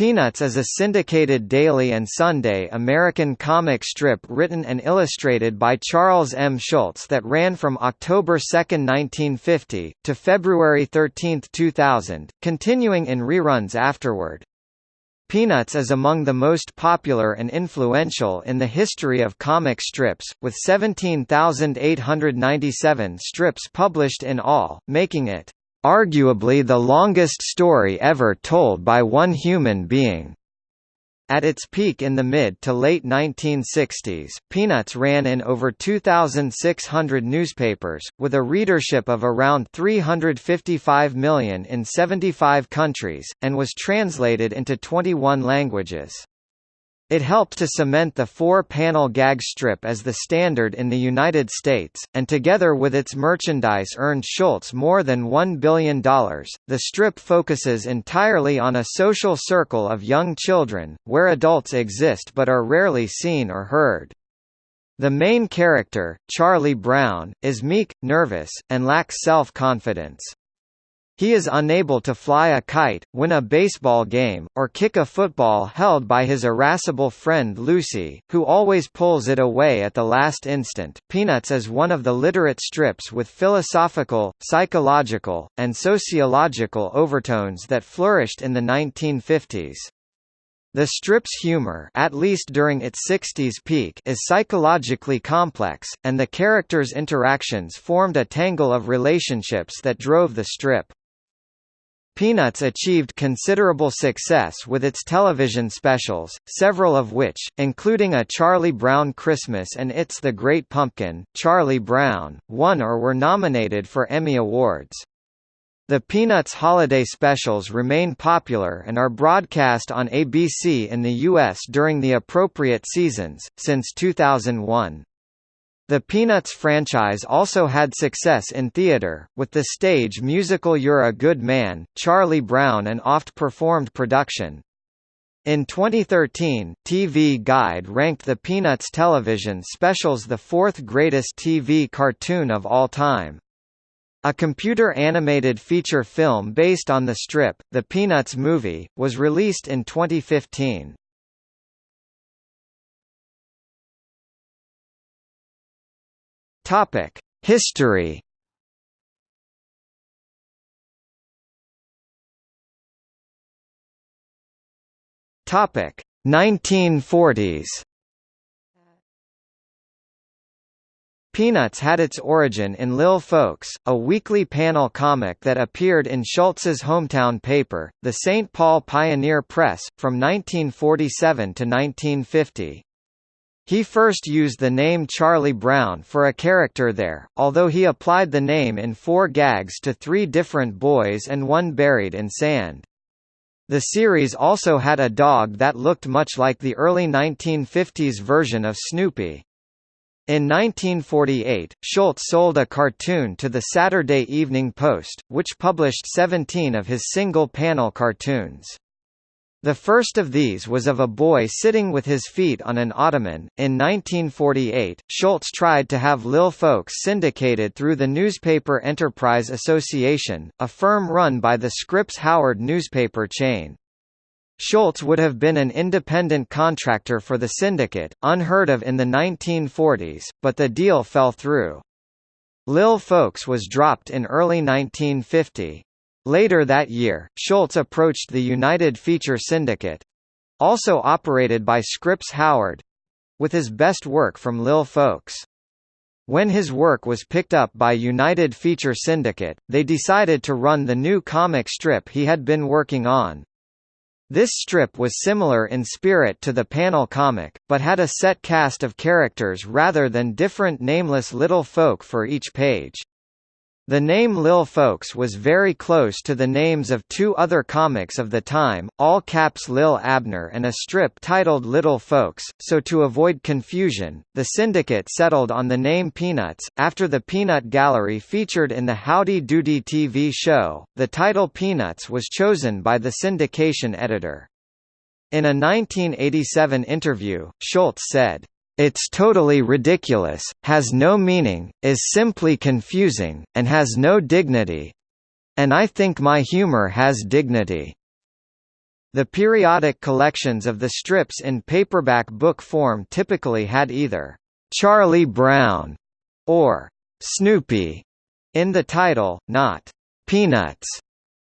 Peanuts is a syndicated daily and Sunday American comic strip written and illustrated by Charles M. Schulz that ran from October 2, 1950, to February 13, 2000, continuing in reruns afterward. Peanuts is among the most popular and influential in the history of comic strips, with 17,897 strips published in all, making it arguably the longest story ever told by one human being. At its peak in the mid to late 1960s, Peanuts ran in over 2,600 newspapers, with a readership of around 355 million in 75 countries, and was translated into 21 languages. It helped to cement the four-panel gag strip as the standard in the United States, and together with its merchandise earned Schulz more than $1 billion. The strip focuses entirely on a social circle of young children, where adults exist but are rarely seen or heard. The main character, Charlie Brown, is meek, nervous, and lacks self-confidence. He is unable to fly a kite, win a baseball game, or kick a football held by his irascible friend Lucy, who always pulls it away at the last instant. Peanuts is one of the literate strips with philosophical, psychological, and sociological overtones that flourished in the 1950s. The strip's humor at least during its 60s peak is psychologically complex, and the characters' interactions formed a tangle of relationships that drove the strip. Peanuts achieved considerable success with its television specials, several of which, including A Charlie Brown Christmas and It's the Great Pumpkin, Charlie Brown, won or were nominated for Emmy Awards. The Peanuts holiday specials remain popular and are broadcast on ABC in the U.S. during the appropriate seasons, since 2001. The Peanuts franchise also had success in theater, with the stage musical You're a Good Man, Charlie Brown an oft-performed production. In 2013, TV Guide ranked the Peanuts television specials the fourth greatest TV cartoon of all time. A computer-animated feature film based on the strip, The Peanuts Movie, was released in 2015. History. Topic: 1940s. Peanuts had its origin in Lil Folks, a weekly panel comic that appeared in Schulz's hometown paper, the St. Paul Pioneer Press, from 1947 to 1950. He first used the name Charlie Brown for a character there, although he applied the name in four gags to three different boys and one buried in sand. The series also had a dog that looked much like the early 1950s version of Snoopy. In 1948, Schulz sold a cartoon to the Saturday Evening Post, which published 17 of his single-panel cartoons. The first of these was of a boy sitting with his feet on an ottoman. In 1948, Schulz tried to have Lil Folks syndicated through the Newspaper Enterprise Association, a firm run by the Scripps Howard newspaper chain. Schulz would have been an independent contractor for the syndicate, unheard of in the 1940s, but the deal fell through. Lil Folks was dropped in early 1950. Later that year, Schulz approached the United Feature Syndicate—also operated by Scripps Howard—with his best work from Lil Folks. When his work was picked up by United Feature Syndicate, they decided to run the new comic strip he had been working on. This strip was similar in spirit to the panel comic, but had a set cast of characters rather than different nameless little folk for each page. The name Lil Folks was very close to the names of two other comics of the time, all caps Lil Abner and a strip titled Little Folks, so to avoid confusion, the syndicate settled on the name Peanuts. After the Peanut Gallery featured in the Howdy Doody TV show, the title Peanuts was chosen by the syndication editor. In a 1987 interview, Schulz said, it's totally ridiculous, has no meaning, is simply confusing, and has no dignity. And I think my humor has dignity. The periodic collections of the strips in paperback book form typically had either Charlie Brown or Snoopy in the title, not Peanuts,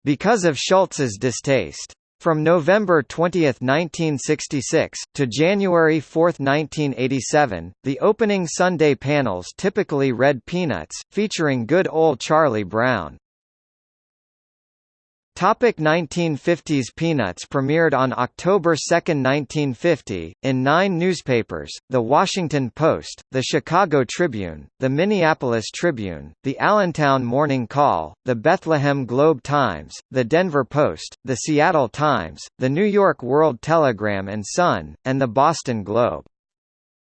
because of Schulz's distaste. From November 20, 1966, to January 4, 1987, the opening Sunday panels typically read Peanuts, featuring good old Charlie Brown. Topic 1950s Peanuts premiered on October 2, 1950, in nine newspapers, The Washington Post, The Chicago Tribune, The Minneapolis Tribune, The Allentown Morning Call, The Bethlehem Globe-Times, The Denver Post, The Seattle Times, The New York World Telegram and Sun, and The Boston Globe.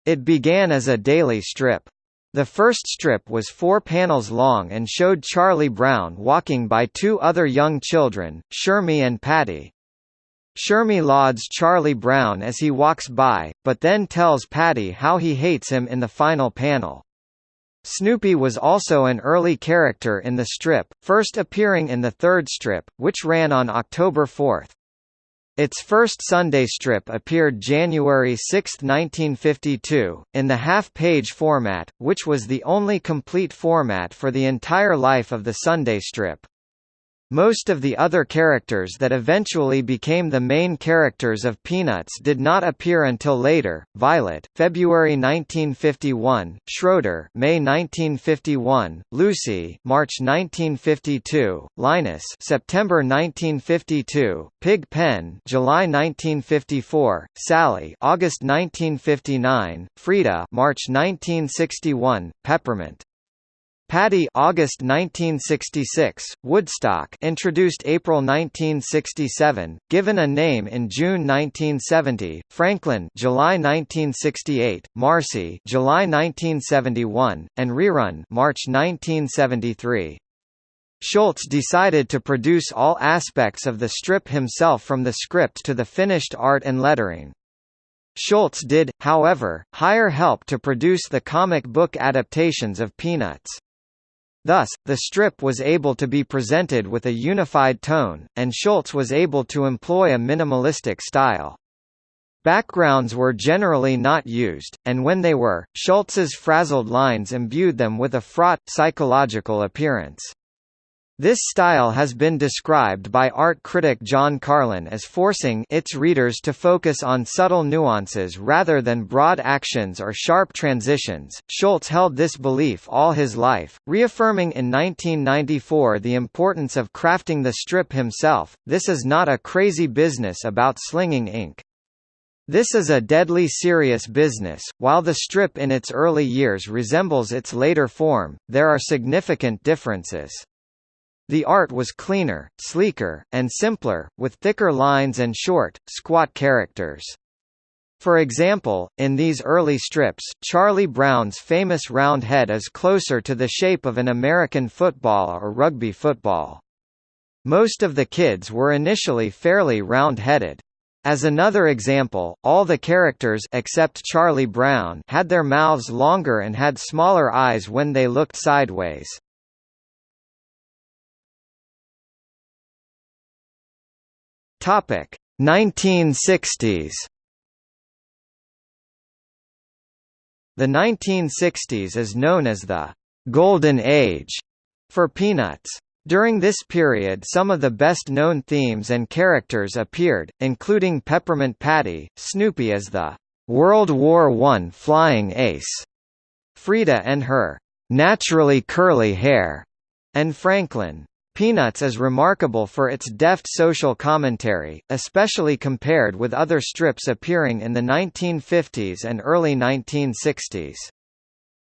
It began as a daily strip. The first strip was four panels long and showed Charlie Brown walking by two other young children, Shermie and Patty. Shermie lauds Charlie Brown as he walks by, but then tells Patty how he hates him in the final panel. Snoopy was also an early character in the strip, first appearing in the third strip, which ran on October 4. Its first Sunday strip appeared January 6, 1952, in the half-page format, which was the only complete format for the entire life of the Sunday strip. Most of the other characters that eventually became the main characters of Peanuts did not appear until later. Violet, February 1951; Schroeder, May 1951; Lucy, March 1952; Linus, September 1952; Pig Pen, July 1954; Sally, August 1959; Frida, March 1961; Peppermint, Patty August 1966, Woodstock introduced April 1967, given a name in June 1970, Franklin July 1968, Marcy July 1971, and Rerun March 1973. Schulz decided to produce all aspects of the strip himself from the script to the finished art and lettering. Schulz did, however, hire help to produce the comic book adaptations of Peanuts. Thus, the strip was able to be presented with a unified tone, and Schulz was able to employ a minimalistic style. Backgrounds were generally not used, and when they were, Schulz's frazzled lines imbued them with a fraught, psychological appearance. This style has been described by art critic John Carlin as forcing its readers to focus on subtle nuances rather than broad actions or sharp transitions. Schulz held this belief all his life, reaffirming in 1994 the importance of crafting the strip himself. This is not a crazy business about slinging ink. This is a deadly serious business. While the strip in its early years resembles its later form, there are significant differences. The art was cleaner, sleeker, and simpler, with thicker lines and short, squat characters. For example, in these early strips, Charlie Brown's famous round head is closer to the shape of an American football or rugby football. Most of the kids were initially fairly round-headed. As another example, all the characters except Charlie Brown had their mouths longer and had smaller eyes when they looked sideways. Topic 1960s. The 1960s is known as the Golden Age for Peanuts. During this period some of the best-known themes and characters appeared, including Peppermint Patty, Snoopy as the World War I flying ace, Frida and her naturally curly hair, and Franklin. Peanuts is remarkable for its deft social commentary, especially compared with other strips appearing in the 1950s and early 1960s.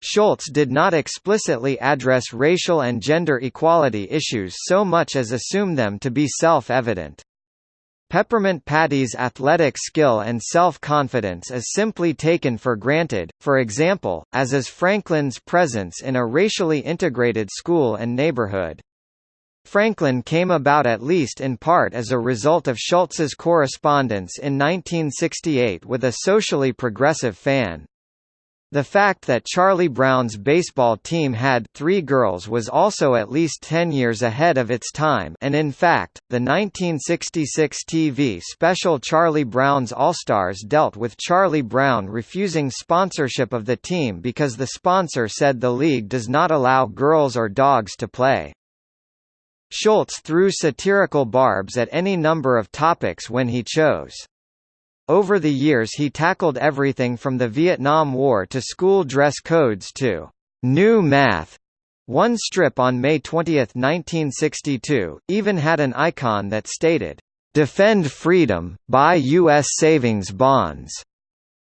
Schulz did not explicitly address racial and gender equality issues so much as assume them to be self-evident. Peppermint Patty's athletic skill and self-confidence is simply taken for granted, for example, as is Franklin's presence in a racially integrated school and neighborhood. Franklin came about at least in part as a result of Schulz's correspondence in 1968 with a socially progressive fan. The fact that Charlie Brown's baseball team had three girls was also at least 10 years ahead of its time and in fact, the 1966 TV special Charlie Brown's All-Stars dealt with Charlie Brown refusing sponsorship of the team because the sponsor said the league does not allow girls or dogs to play. Schulz threw satirical barbs at any number of topics when he chose. Over the years he tackled everything from the Vietnam War to school dress codes to new math. One strip on May 20, 1962, even had an icon that stated, "Defend freedom, buy U.S. savings bonds."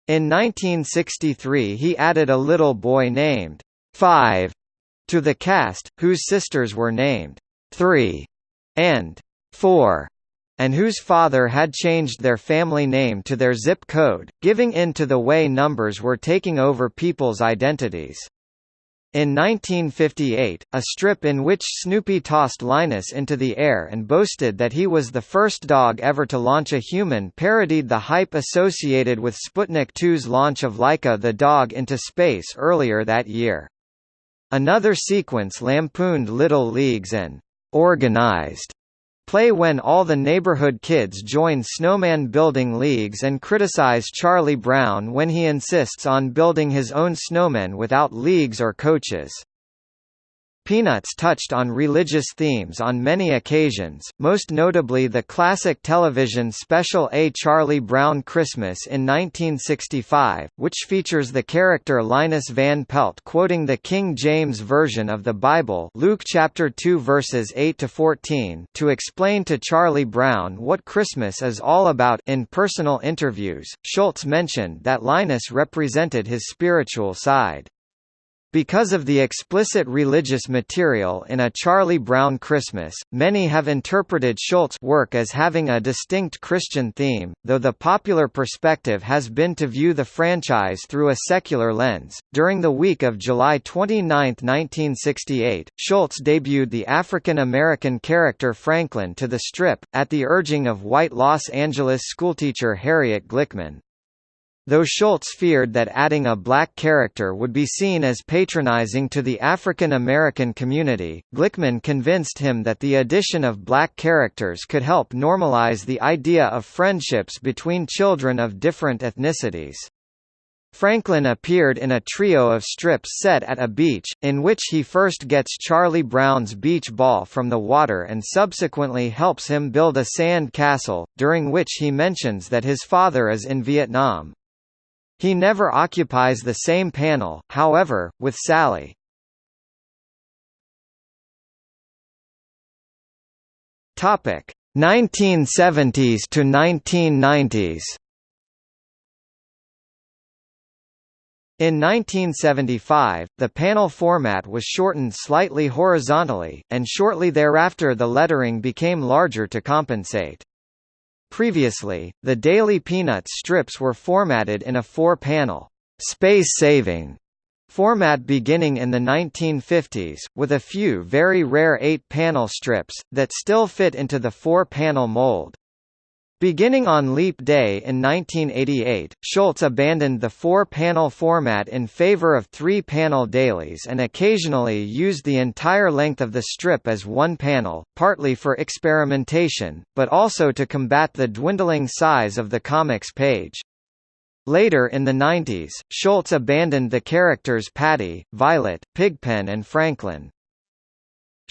In 1963 he added a little boy named Five to the cast, whose sisters were named Three and Four and whose father had changed their family name to their zip code, giving in to the way numbers were taking over people's identities. In 1958, a strip in which Snoopy tossed Linus into the air and boasted that he was the first dog ever to launch a human parodied the hype associated with Sputnik 2's launch of Laika the dog into space earlier that year. Another sequence lampooned Little Leagues and organized play when all the neighborhood kids join snowman building leagues and criticize Charlie Brown when he insists on building his own snowmen without leagues or coaches. Peanuts touched on religious themes on many occasions, most notably the classic television special A Charlie Brown Christmas in 1965, which features the character Linus Van Pelt quoting the King James Version of the Bible Luke chapter 2 verses 8 to 14 to explain to Charlie Brown what Christmas is all about in personal interviews. Schulz mentioned that Linus represented his spiritual side. Because of the explicit religious material in A Charlie Brown Christmas, many have interpreted Schulz's work as having a distinct Christian theme, though the popular perspective has been to view the franchise through a secular lens. During the week of July 29, 1968, Schulz debuted the African American character Franklin to the strip, at the urging of white Los Angeles schoolteacher Harriet Glickman. Though Schulz feared that adding a black character would be seen as patronizing to the African American community, Glickman convinced him that the addition of black characters could help normalize the idea of friendships between children of different ethnicities. Franklin appeared in a trio of strips set at a beach, in which he first gets Charlie Brown's beach ball from the water and subsequently helps him build a sand castle, during which he mentions that his father is in Vietnam. He never occupies the same panel, however, with Sally. Topic 1970s to 1990s. In 1975, the panel format was shortened slightly horizontally, and shortly thereafter the lettering became larger to compensate. Previously, the Daily Peanuts strips were formatted in a four-panel, space-saving format beginning in the 1950s, with a few very rare eight-panel strips, that still fit into the four-panel mold. Beginning on Leap Day in 1988, Schulz abandoned the four-panel format in favor of three-panel dailies and occasionally used the entire length of the strip as one panel, partly for experimentation, but also to combat the dwindling size of the comics page. Later in the 90s, Schulz abandoned the characters Patty, Violet, Pigpen and Franklin.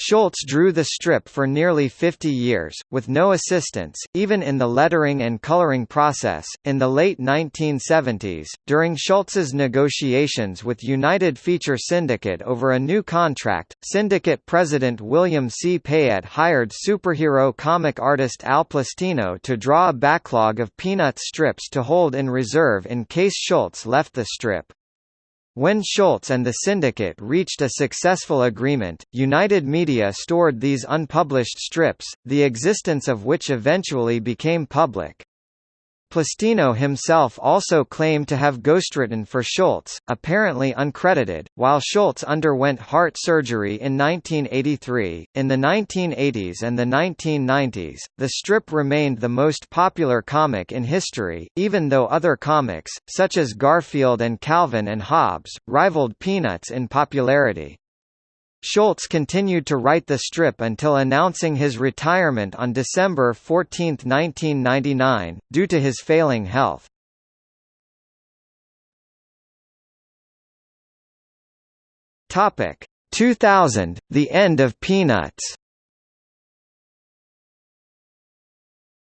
Schulz drew the strip for nearly 50 years, with no assistance, even in the lettering and coloring process. In the late 1970s, during Schulz's negotiations with United Feature Syndicate over a new contract, Syndicate president William C. Payette hired superhero comic artist Al Plastino to draw a backlog of Peanuts strips to hold in reserve in case Schulz left the strip. When Schulz and the syndicate reached a successful agreement, United Media stored these unpublished strips, the existence of which eventually became public. Plastino himself also claimed to have ghostwritten for Schulz, apparently uncredited, while Schulz underwent heart surgery in 1983. In the 1980s and the 1990s, the strip remained the most popular comic in history, even though other comics, such as Garfield and Calvin and Hobbes, rivaled Peanuts in popularity. Schulz continued to write the strip until announcing his retirement on December 14, 1999, due to his failing health. Topic 2000, the end of Peanuts.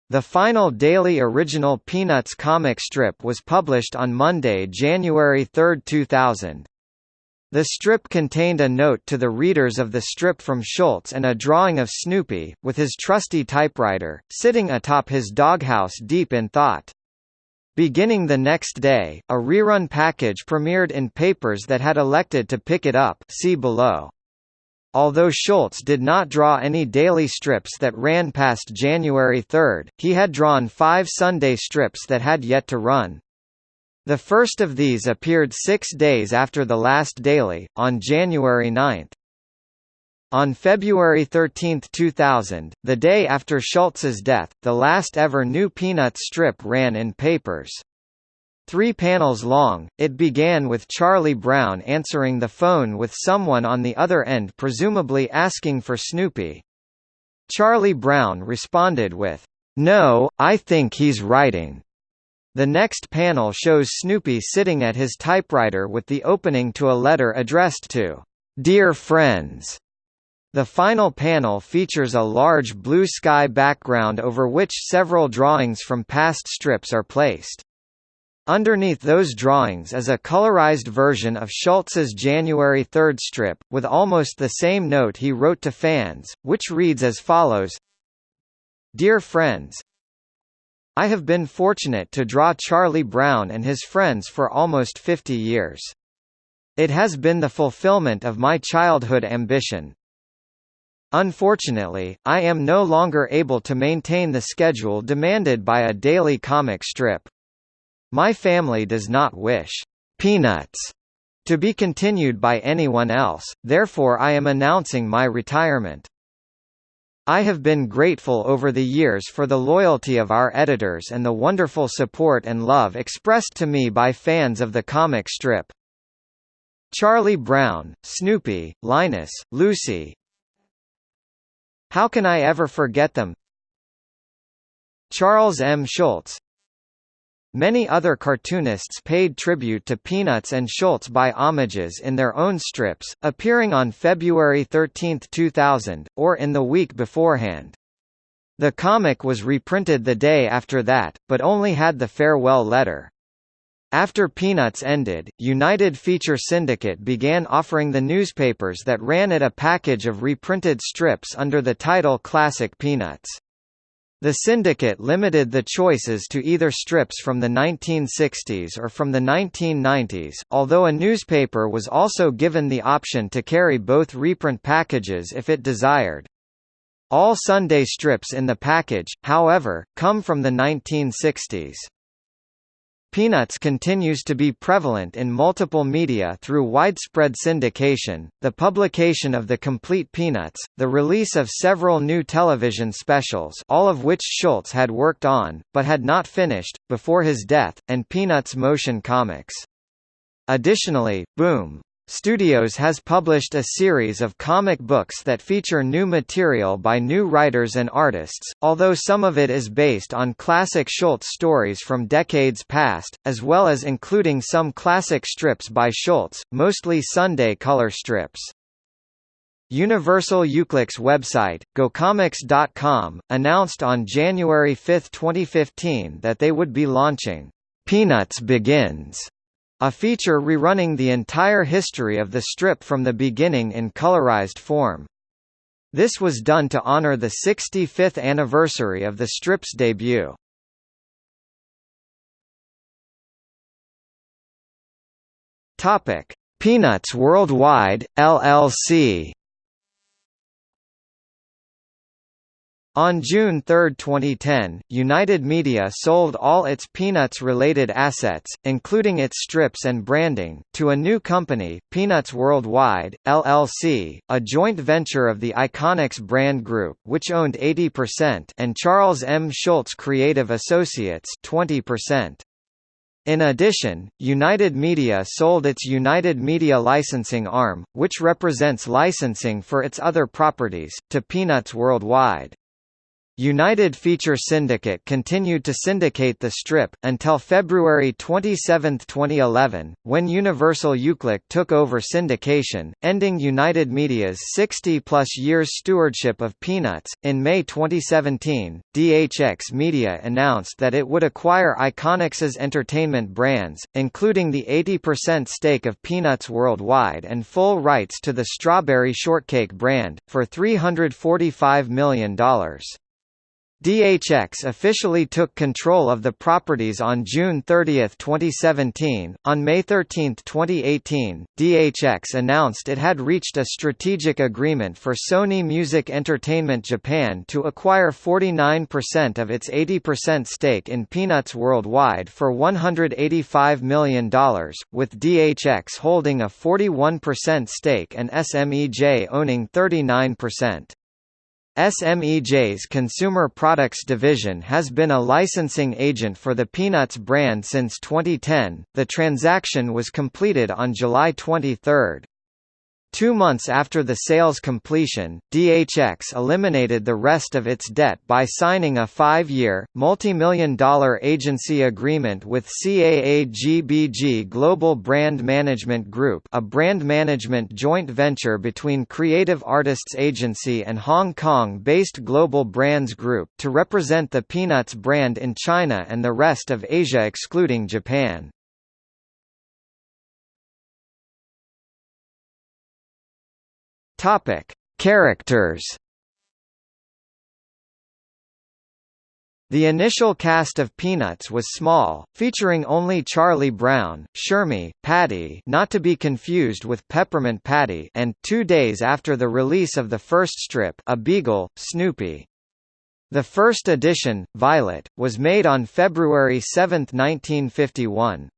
The final daily original Peanuts comic strip was published on Monday, January 3, 2000. The strip contained a note to the readers of the strip from Schulz and a drawing of Snoopy, with his trusty typewriter, sitting atop his doghouse deep in thought. Beginning the next day, a rerun package premiered in papers that had elected to pick it up see below. Although Schulz did not draw any daily strips that ran past January 3, he had drawn five Sunday strips that had yet to run. The first of these appeared six days after the last daily, on January 9. On February 13, 2000, the day after Schulz's death, the last ever new Peanuts strip ran in papers. Three panels long, it began with Charlie Brown answering the phone with someone on the other end presumably asking for Snoopy. Charlie Brown responded with, "'No, I think he's writing.' The next panel shows Snoopy sitting at his typewriter with the opening to a letter addressed to Dear Friends. The final panel features a large blue sky background over which several drawings from past strips are placed. Underneath those drawings is a colorized version of Schulz's January 3 strip, with almost the same note he wrote to fans, which reads as follows Dear friends, I have been fortunate to draw Charlie Brown and his friends for almost 50 years. It has been the fulfillment of my childhood ambition. Unfortunately, I am no longer able to maintain the schedule demanded by a daily comic strip. My family does not wish Peanuts to be continued by anyone else, therefore I am announcing my retirement. I have been grateful over the years for the loyalty of our editors and the wonderful support and love expressed to me by fans of the comic strip. Charlie Brown, Snoopy, Linus, Lucy How can I ever forget them? Charles M. Schulz Many other cartoonists paid tribute to Peanuts and Schulz by homages in their own strips, appearing on February 13, 2000, or in the week beforehand. The comic was reprinted the day after that, but only had the farewell letter. After Peanuts ended, United Feature Syndicate began offering the newspapers that ran it a package of reprinted strips under the title Classic Peanuts. The syndicate limited the choices to either strips from the 1960s or from the 1990s, although a newspaper was also given the option to carry both reprint packages if it desired. All Sunday strips in the package, however, come from the 1960s. Peanuts continues to be prevalent in multiple media through widespread syndication, the publication of the complete Peanuts, the release of several new television specials all of which Schulz had worked on, but had not finished, before his death, and Peanuts motion comics. Additionally, Boom! Studios has published a series of comic books that feature new material by new writers and artists, although some of it is based on classic Schulz stories from decades past, as well as including some classic strips by Schulz, mostly Sunday color strips. Universal Uclick's website, GoComics.com, announced on January 5, 2015 that they would be launching Peanuts Begins a feature rerunning the entire history of the strip from the beginning in colorized form. This was done to honor the 65th anniversary of the strip's debut. Topic: Peanuts Worldwide LLC. On June 3, 2010, United Media sold all its Peanuts-related assets, including its strips and branding, to a new company, Peanuts Worldwide, LLC, a joint venture of the Iconix brand group which owned 80% and Charles M. Schulz Creative Associates 20%. In addition, United Media sold its United Media licensing arm, which represents licensing for its other properties, to Peanuts Worldwide. United Feature Syndicate continued to syndicate the strip, until February 27, 2011, when Universal Uclick took over syndication, ending United Media's 60-plus years stewardship of Peanuts. In May 2017, DHX Media announced that it would acquire Iconix's entertainment brands, including the 80% stake of Peanuts Worldwide and full rights to the Strawberry Shortcake brand, for $345 million. DHX officially took control of the properties on June 30, 2017. On May 13, 2018, DHX announced it had reached a strategic agreement for Sony Music Entertainment Japan to acquire 49% of its 80% stake in Peanuts Worldwide for $185 million, with DHX holding a 41% stake and SMEJ owning 39%. SMEJ's Consumer Products Division has been a licensing agent for the Peanuts brand since 2010. The transaction was completed on July 23. Two months after the sale's completion, DHX eliminated the rest of its debt by signing a five-year, multi-million dollar agency agreement with CAA-GBG Global Brand Management Group a brand management joint venture between Creative Artists Agency and Hong Kong-based Global Brands Group to represent the Peanuts brand in China and the rest of Asia excluding Japan. Topic: Characters. The initial cast of Peanuts was small, featuring only Charlie Brown, Shermie, Patty not to be confused with Peppermint Patty and, two days after the release of the first strip a beagle, Snoopy. The first edition, Violet, was made on February 7, 1951.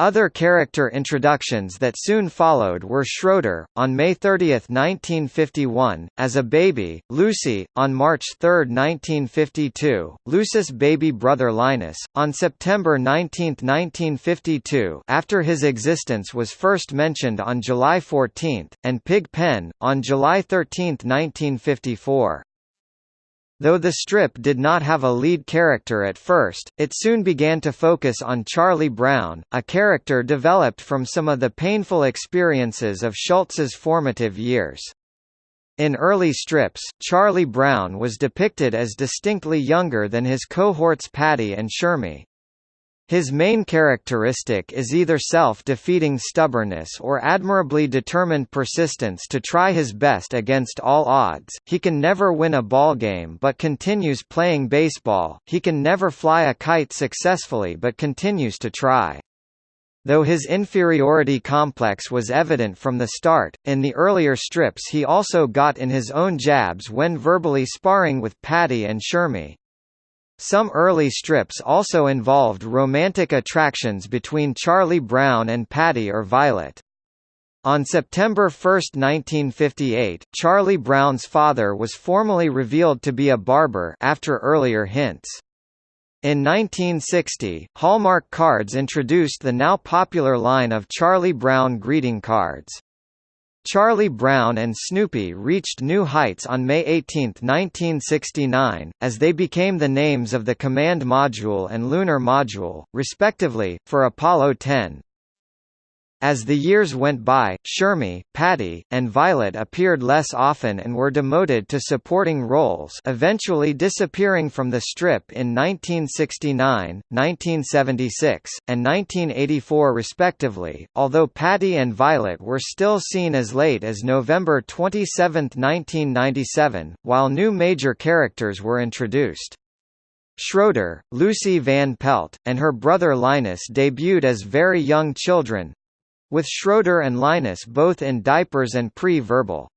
Other character introductions that soon followed were Schroeder, on May 30, 1951, as a baby, Lucy, on March 3, 1952, Lucy's baby brother Linus, on September 19, 1952 after his existence was first mentioned on July 14, and Pig Pen, on July 13, 1954. Though the strip did not have a lead character at first, it soon began to focus on Charlie Brown, a character developed from some of the painful experiences of Schulz's formative years. In early strips, Charlie Brown was depicted as distinctly younger than his cohorts Patty and Shermie. His main characteristic is either self-defeating stubbornness or admirably determined persistence to try his best against all odds. He can never win a ballgame but continues playing baseball. He can never fly a kite successfully but continues to try. Though his inferiority complex was evident from the start, in the earlier strips he also got in his own jabs when verbally sparring with Patty and Shermie. Some early strips also involved romantic attractions between Charlie Brown and Patty or Violet. On September 1, 1958, Charlie Brown's father was formally revealed to be a barber after earlier hints. In 1960, Hallmark Cards introduced the now popular line of Charlie Brown greeting cards. Charlie Brown and Snoopy reached new heights on May 18, 1969, as they became the names of the Command Module and Lunar Module, respectively, for Apollo 10. As the years went by, Shermie, Patty, and Violet appeared less often and were demoted to supporting roles eventually disappearing from the strip in 1969, 1976, and 1984 respectively, although Patty and Violet were still seen as late as November 27, 1997, while new major characters were introduced. Schroeder, Lucy Van Pelt, and her brother Linus debuted as very young children, with Schroeder and Linus both in diapers and pre-verbal.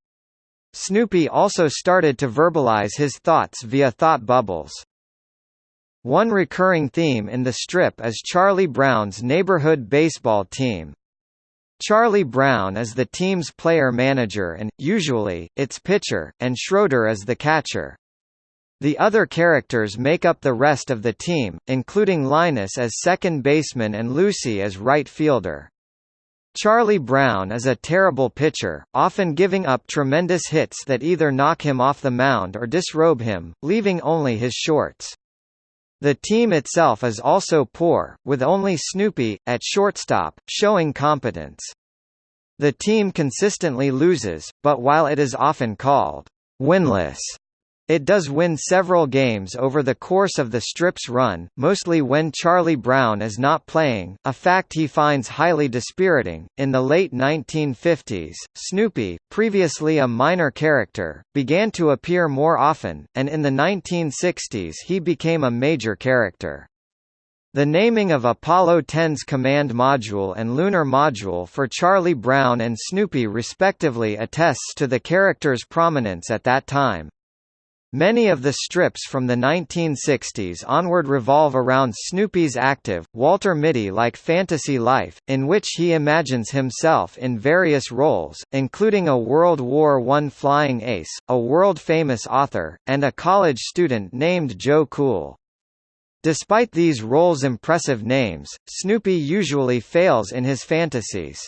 Snoopy also started to verbalize his thoughts via thought bubbles. One recurring theme in the strip is Charlie Brown's neighborhood baseball team. Charlie Brown is the team's player-manager and, usually, its pitcher, and Schroeder is the catcher. The other characters make up the rest of the team, including Linus as second baseman and Lucy as right fielder. Charlie Brown is a terrible pitcher, often giving up tremendous hits that either knock him off the mound or disrobe him, leaving only his shorts. The team itself is also poor, with only Snoopy, at shortstop, showing competence. The team consistently loses, but while it is often called winless, it does win several games over the course of the strip's run, mostly when Charlie Brown is not playing, a fact he finds highly dispiriting. In the late 1950s, Snoopy, previously a minor character, began to appear more often, and in the 1960s he became a major character. The naming of Apollo 10's Command Module and Lunar Module for Charlie Brown and Snoopy respectively attests to the character's prominence at that time. Many of the strips from the 1960s onward revolve around Snoopy's active, Walter Mitty-like fantasy life, in which he imagines himself in various roles, including a World War I flying ace, a world-famous author, and a college student named Joe Cool. Despite these roles' impressive names, Snoopy usually fails in his fantasies.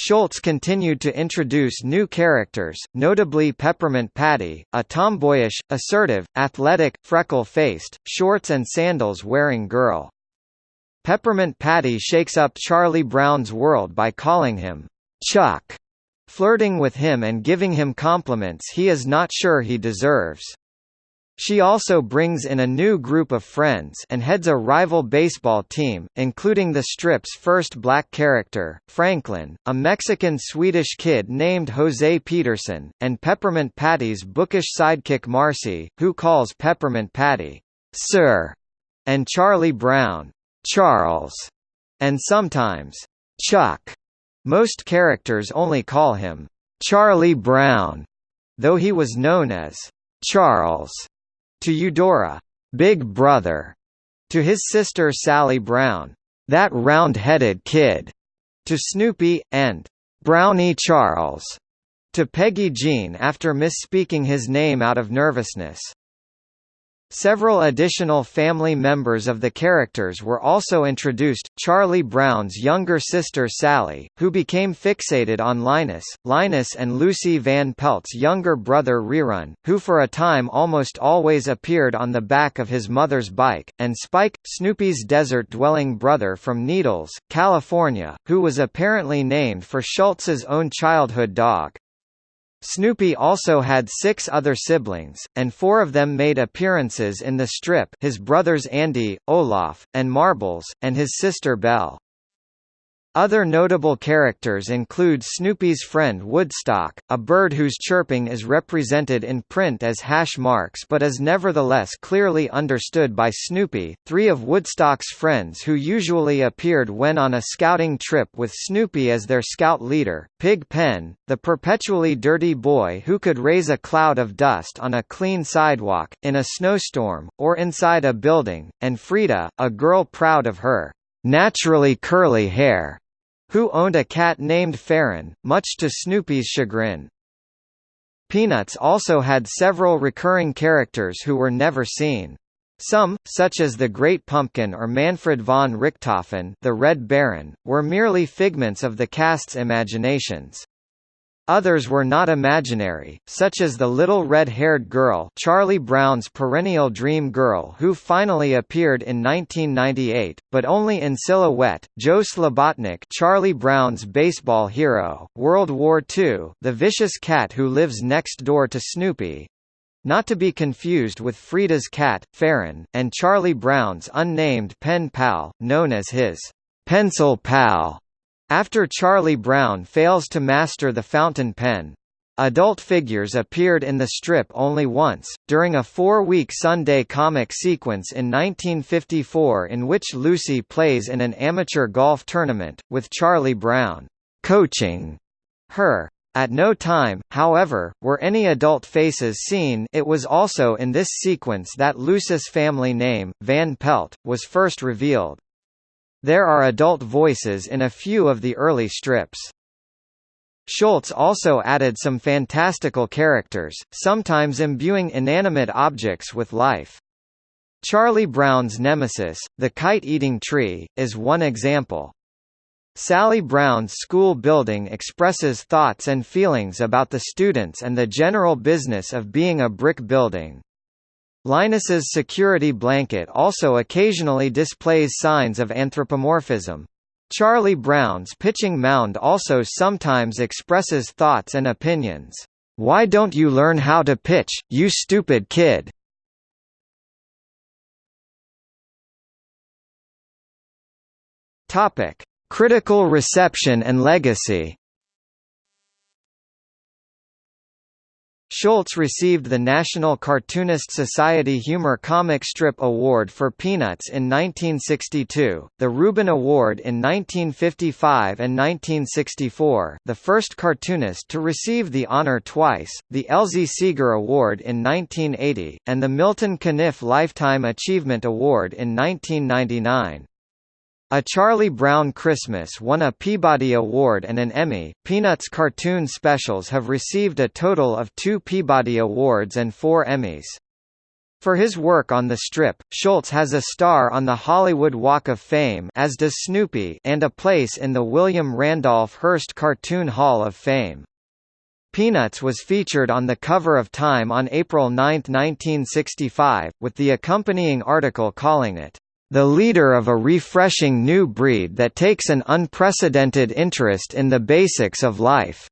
Schulz continued to introduce new characters, notably Peppermint Patty, a tomboyish, assertive, athletic, freckle-faced, shorts and sandals wearing girl. Peppermint Patty shakes up Charlie Brown's world by calling him, Chuck, flirting with him and giving him compliments he is not sure he deserves. She also brings in a new group of friends and heads a rival baseball team, including the strip's first black character, Franklin, a Mexican-Swedish kid named Jose Peterson, and Peppermint Patty's bookish sidekick Marcy, who calls Peppermint Patty, Sir, and Charlie Brown, Charles, and sometimes, Chuck. Most characters only call him, Charlie Brown, though he was known as Charles to Eudora, Big Brother, to his sister Sally Brown, that round-headed kid, to Snoopy, and Brownie Charles, to Peggy Jean after misspeaking his name out of nervousness. Several additional family members of the characters were also introduced, Charlie Brown's younger sister Sally, who became fixated on Linus, Linus and Lucy Van Pelt's younger brother Rerun, who for a time almost always appeared on the back of his mother's bike, and Spike, Snoopy's desert-dwelling brother from Needles, California, who was apparently named for Schulz's own childhood dog. Snoopy also had six other siblings, and four of them made appearances in the strip his brothers Andy, Olaf, and Marbles, and his sister Belle. Other notable characters include Snoopy's friend Woodstock, a bird whose chirping is represented in print as hash marks but is nevertheless clearly understood by Snoopy, three of Woodstock's friends who usually appeared when on a scouting trip with Snoopy as their scout leader, Pig Pen, the perpetually dirty boy who could raise a cloud of dust on a clean sidewalk, in a snowstorm, or inside a building, and Frida, a girl proud of her naturally curly hair who owned a cat named Faron, much to Snoopy's chagrin. Peanuts also had several recurring characters who were never seen. Some, such as the Great Pumpkin or Manfred von Richthofen the Red Baron, were merely figments of the cast's imaginations. Others were not imaginary, such as the little red-haired girl Charlie Brown's perennial dream girl who finally appeared in 1998, but only in silhouette, Joe Shlabotnik Charlie Brown's baseball hero, World War II, the vicious cat who lives next door to Snoopy, not to be confused with Frida's cat, Faron, and Charlie Brown's unnamed pen pal, known as his pencil pal. After Charlie Brown fails to master the fountain pen, Adult figures appeared in the strip only once, during a four-week Sunday comic sequence in 1954 in which Lucy plays in an amateur golf tournament, with Charlie Brown coaching her. At no time, however, were any adult faces seen it was also in this sequence that Lucy's family name, Van Pelt, was first revealed. There are adult voices in a few of the early strips. Schulz also added some fantastical characters, sometimes imbuing inanimate objects with life. Charlie Brown's nemesis, the kite-eating tree, is one example. Sally Brown's school building expresses thoughts and feelings about the students and the general business of being a brick building. Linus's security blanket also occasionally displays signs of anthropomorphism. Charlie Brown's pitching mound also sometimes expresses thoughts and opinions. "'Why don't you learn how to pitch, you stupid kid?' Topic: Critical reception and legacy Schulz received the National Cartoonist Society Humor Comic Strip Award for Peanuts in 1962, the Reuben Award in 1955 and 1964 the first cartoonist to receive the honor twice, the Elzie Segar Award in 1980, and the Milton Caniff Lifetime Achievement Award in 1999. A Charlie Brown Christmas won a Peabody Award and an Emmy. Peanuts cartoon specials have received a total of two Peabody Awards and four Emmys. For his work on the strip, Schulz has a star on the Hollywood Walk of Fame as does Snoopy and a place in the William Randolph Hearst Cartoon Hall of Fame. Peanuts was featured on the cover of Time on April 9, 1965, with the accompanying article calling it, the leader of a refreshing new breed that takes an unprecedented interest in the basics of life.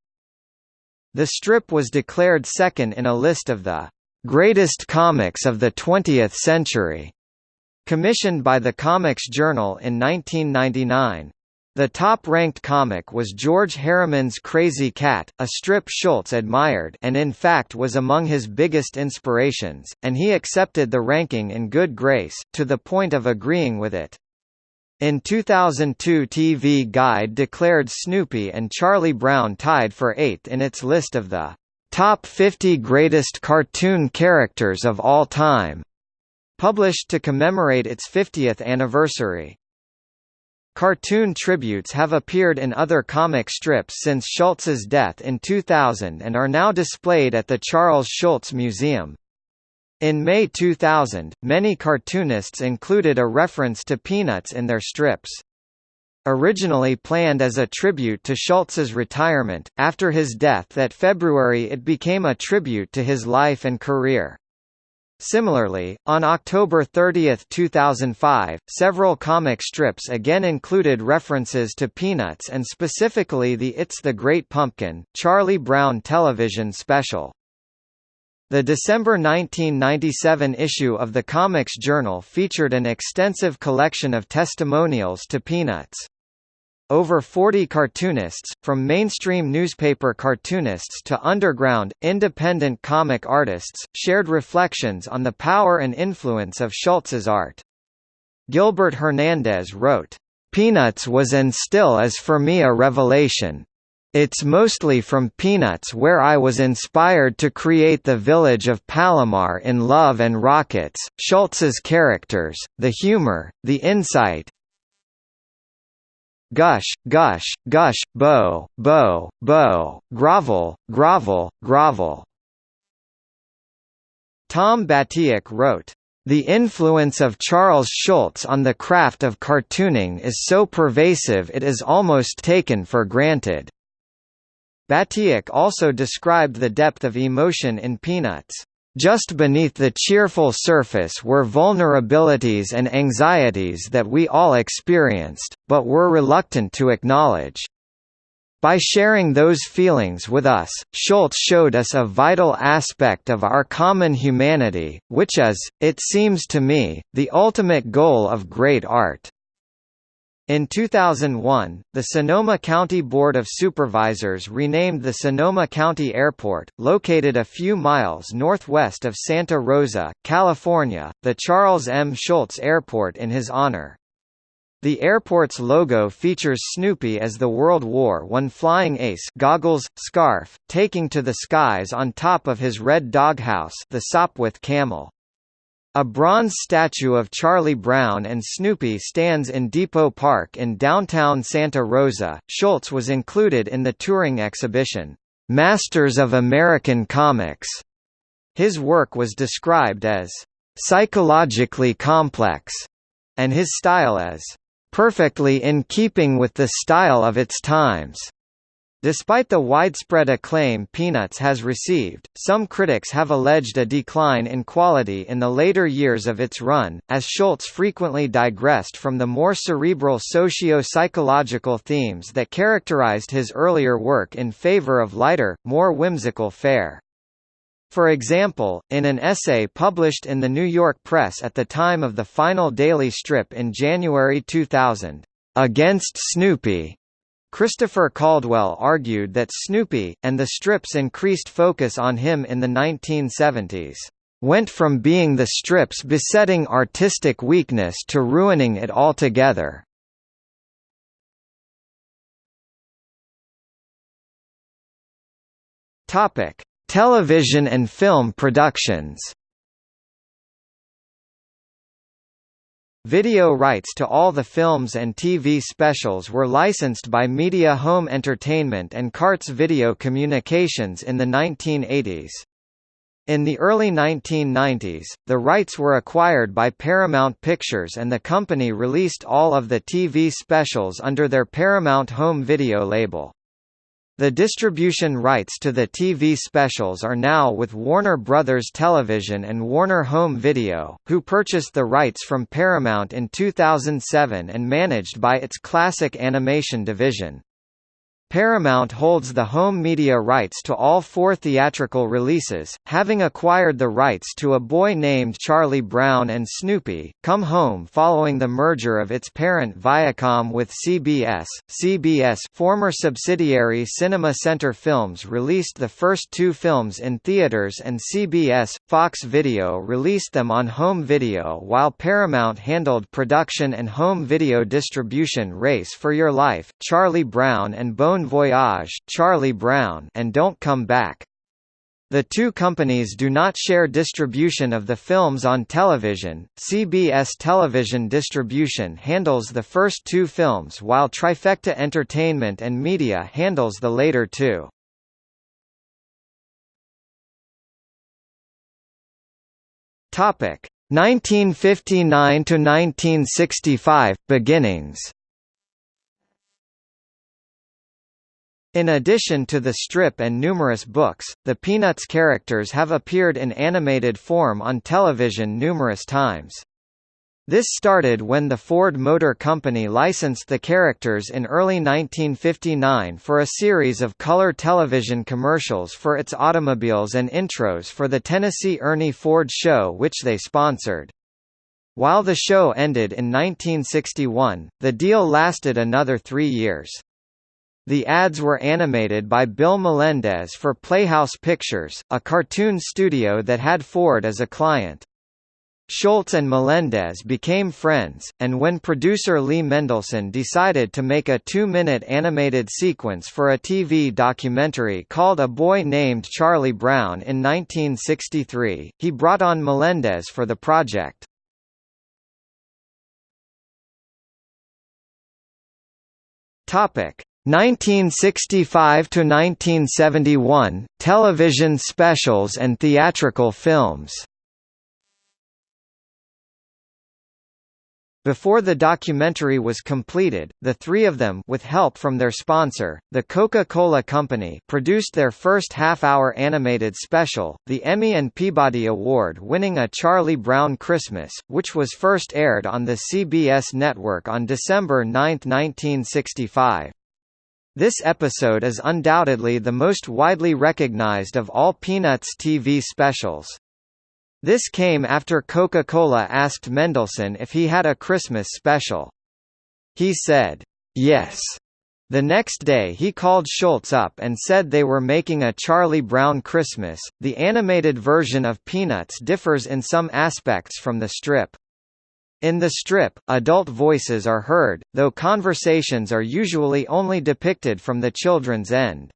The strip was declared second in a list of the greatest comics of the 20th century, commissioned by the Comics Journal in 1999. The top-ranked comic was George Herriman's Krazy Kat, a strip Schulz admired and in fact was among his biggest inspirations, and he accepted the ranking in good grace, to the point of agreeing with it. In 2002 TV Guide declared Snoopy and Charlie Brown tied for eighth in its list of the top 50 greatest cartoon characters of all time, published to commemorate its 50th anniversary. Cartoon tributes have appeared in other comic strips since Schulz's death in 2000 and are now displayed at the Charles Schulz Museum. In May 2000, many cartoonists included a reference to Peanuts in their strips. Originally planned as a tribute to Schulz's retirement, after his death that February it became a tribute to his life and career. Similarly, on October 30, 2005, several comic strips again included references to Peanuts and specifically the It's the Great Pumpkin, Charlie Brown television special. The December 1997 issue of the Comics Journal featured an extensive collection of testimonials to Peanuts. Over 40 cartoonists, from mainstream newspaper cartoonists to underground, independent comic artists, shared reflections on the power and influence of Schulz's art. Gilbert Hernandez wrote, "...Peanuts was and still is for me a revelation. It's mostly from Peanuts where I was inspired to create the village of Palomar in Love and Rockets, Schulz's characters, the humor, the insight, gush, gush, gush, bow, bow, bow, grovel, grovel, grovel. Tom Batiuk wrote, the influence of Charles Schulz on the craft of cartooning is so pervasive it is almost taken for granted. Batiuk also described the depth of emotion in Peanuts. Just beneath the cheerful surface were vulnerabilities and anxieties that we all experienced, but were reluctant to acknowledge. By sharing those feelings with us, Schulz showed us a vital aspect of our common humanity, which is, it seems to me, the ultimate goal of great art. In 2001, the Sonoma County Board of Supervisors renamed the Sonoma County Airport, located a few miles northwest of Santa Rosa, California, the Charles M. Schulz Airport in his honor. The airport's logo features Snoopy as the World War I flying ace goggles, scarf, taking to the skies on top of his red doghouse the Sopwith camel. A bronze statue of Charlie Brown and Snoopy stands in Depot Park in downtown Santa Rosa. Schulz was included in the touring exhibition, Masters of American Comics. His work was described as psychologically complex, and his style as perfectly in keeping with the style of its times. Despite the widespread acclaim Peanuts has received, some critics have alleged a decline in quality in the later years of its run, as Schulz frequently digressed from the more cerebral socio-psychological themes that characterized his earlier work in favor of lighter, more whimsical fare. For example, in an essay published in the New York Press at the time of the final daily strip in January 2000, "'Against Snoopy' Christopher Caldwell argued that Snoopy, and the strip's increased focus on him in the 1970s, "'went from being the strip's besetting artistic weakness to ruining it altogether." Television and film productions Video rights to all the films and TV specials were licensed by Media Home Entertainment and Kartes Video Communications in the 1980s. In the early 1990s, the rights were acquired by Paramount Pictures and the company released all of the TV specials under their Paramount Home Video label. The distribution rights to the TV specials are now with Warner Brothers Television and Warner Home Video, who purchased the rights from Paramount in 2007 and managed by its Classic Animation division. Paramount holds the home media rights to all four theatrical releases, having acquired the rights to A Boy Named Charlie Brown and Snoopy, Come Home following the merger of its parent Viacom with CBS. CBS former subsidiary Cinema Center Films released the first two films in theaters and CBS, Fox Video released them on home video while Paramount handled production and home video distribution Race for Your Life, Charlie Brown and Bone Bon Voyage, Charlie Brown, and Don't Come Back. The two companies do not share distribution of the films on television. CBS Television Distribution handles the first two films while Trifecta Entertainment and Media handles the later two. Topic: 1959 to 1965 beginnings. In addition to the strip and numerous books, the Peanuts characters have appeared in animated form on television numerous times. This started when the Ford Motor Company licensed the characters in early 1959 for a series of color television commercials for its automobiles and intros for the Tennessee Ernie Ford Show which they sponsored. While the show ended in 1961, the deal lasted another three years. The ads were animated by Bill Melendez for Playhouse Pictures, a cartoon studio that had Ford as a client. Schulz and Melendez became friends, and when producer Lee Mendelson decided to make a two-minute animated sequence for a TV documentary called A Boy Named Charlie Brown in 1963, he brought on Melendez for the project. Topic: 1965 to 1971 television specials and theatrical films Before the documentary was completed, the three of them with help from their sponsor, the Coca-Cola Company produced their first half-hour animated special, the Emmy and Peabody Award-winning A Charlie Brown Christmas, which was first aired on the CBS network on December 9, 1965. This episode is undoubtedly the most widely recognized of all Peanuts TV specials. This came after Coca-Cola asked Mendelson if he had a Christmas special. He said, yes. The next day he called Schulz up and said they were making a Charlie Brown Christmas. The animated version of Peanuts differs in some aspects from the strip. In the strip, adult voices are heard, though conversations are usually only depicted from the children's end.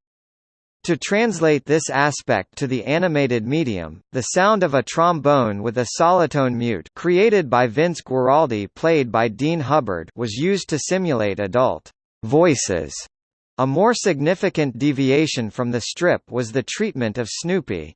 To translate this aspect to the animated medium, the sound of a trombone with a solotone mute created by Vince Guaraldi played by Dean Hubbard was used to simulate adult voices. A more significant deviation from the strip was the treatment of Snoopy.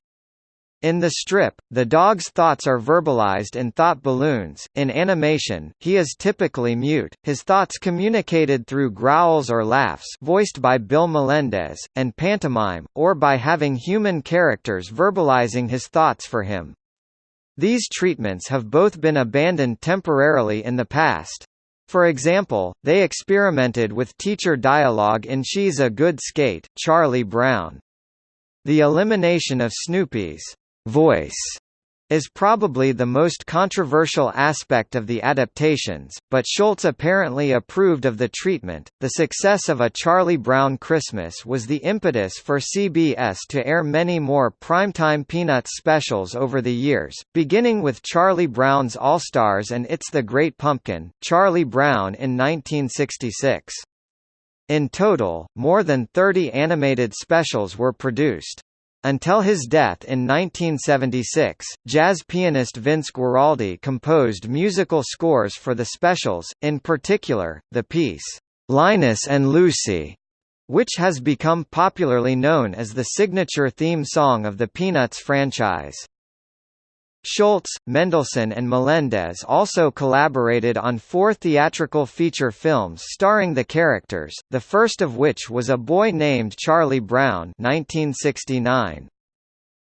In the strip, the dog's thoughts are verbalized in thought balloons. In animation, he is typically mute, his thoughts communicated through growls or laughs voiced by Bill Melendez, and pantomime, or by having human characters verbalizing his thoughts for him. These treatments have both been abandoned temporarily in the past. For example, they experimented with teacher dialogue in She's a Good Skate, Charlie Brown. The elimination of Snoopy's voice is probably the most controversial aspect of the adaptations, but Schulz apparently approved of the treatment. The success of A Charlie Brown Christmas was the impetus for CBS to air many more primetime Peanuts specials over the years, beginning with Charlie Brown's All Stars and It's the Great Pumpkin, Charlie Brown in 1966. In total, more than 30 animated specials were produced. Until his death in 1976, jazz pianist Vince Guaraldi composed musical scores for the specials, in particular, the piece, "'Linus and Lucy' which has become popularly known as the signature theme song of the Peanuts franchise. Schulz, Mendelson and Melendez also collaborated on four theatrical feature films starring the characters, the first of which was A Boy Named Charlie Brown 1969.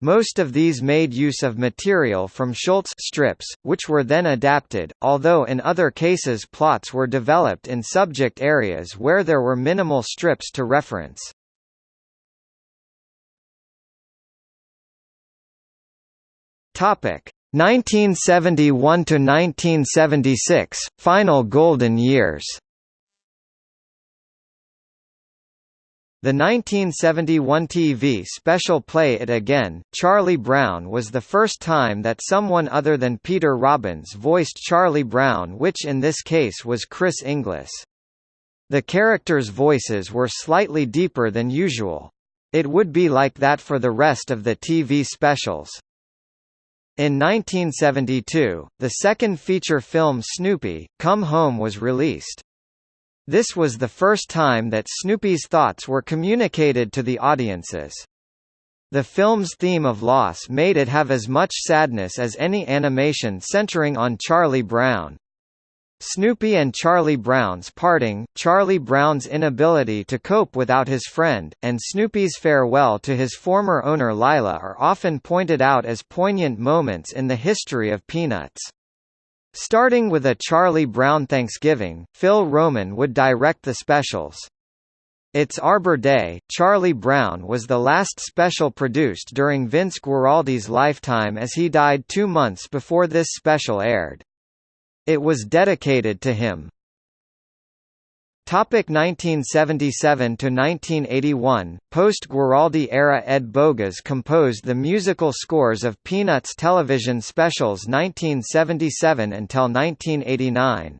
Most of these made use of material from Schulz strips, which were then adapted, although in other cases plots were developed in subject areas where there were minimal strips to reference. Topic 1971 to 1976 Final Golden Years. The 1971 TV special Play It Again, Charlie Brown was the first time that someone other than Peter Robbins voiced Charlie Brown which in this case was Chris Inglis. The characters' voices were slightly deeper than usual. It would be like that for the rest of the TV specials. In 1972, the second feature film Snoopy, Come Home was released. This was the first time that Snoopy's thoughts were communicated to the audiences. The film's theme of loss made it have as much sadness as any animation centering on Charlie Brown. Snoopy and Charlie Brown's parting, Charlie Brown's inability to cope without his friend, and Snoopy's farewell to his former owner Lila are often pointed out as poignant moments in the history of Peanuts. Starting with a Charlie Brown Thanksgiving, Phil Roman would direct the specials. It's Arbor Day, Charlie Brown was the last special produced during Vince Guaraldi's lifetime as he died two months before this special aired. It was dedicated to him. Topic 1977 to 1981 Post Guaraldi era Ed Bogas composed the musical scores of Peanuts television specials 1977 until 1989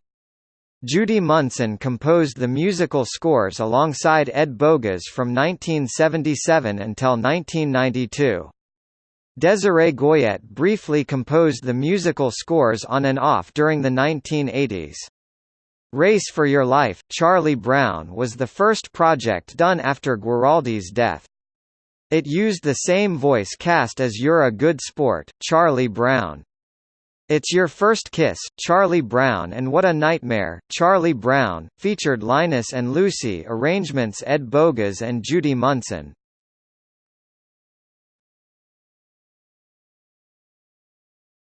Judy Munsen composed the musical scores alongside Ed Bogas from 1977 until 1992 Desiree Goyette briefly composed the musical scores on and off during the 1980s. Race for Your Life, Charlie Brown was the first project done after Guaraldi's death. It used the same voice cast as You're a Good Sport, Charlie Brown. It's Your First Kiss, Charlie Brown and What a Nightmare, Charlie Brown, featured Linus and Lucy arrangements Ed Bogas and Judy Munsen.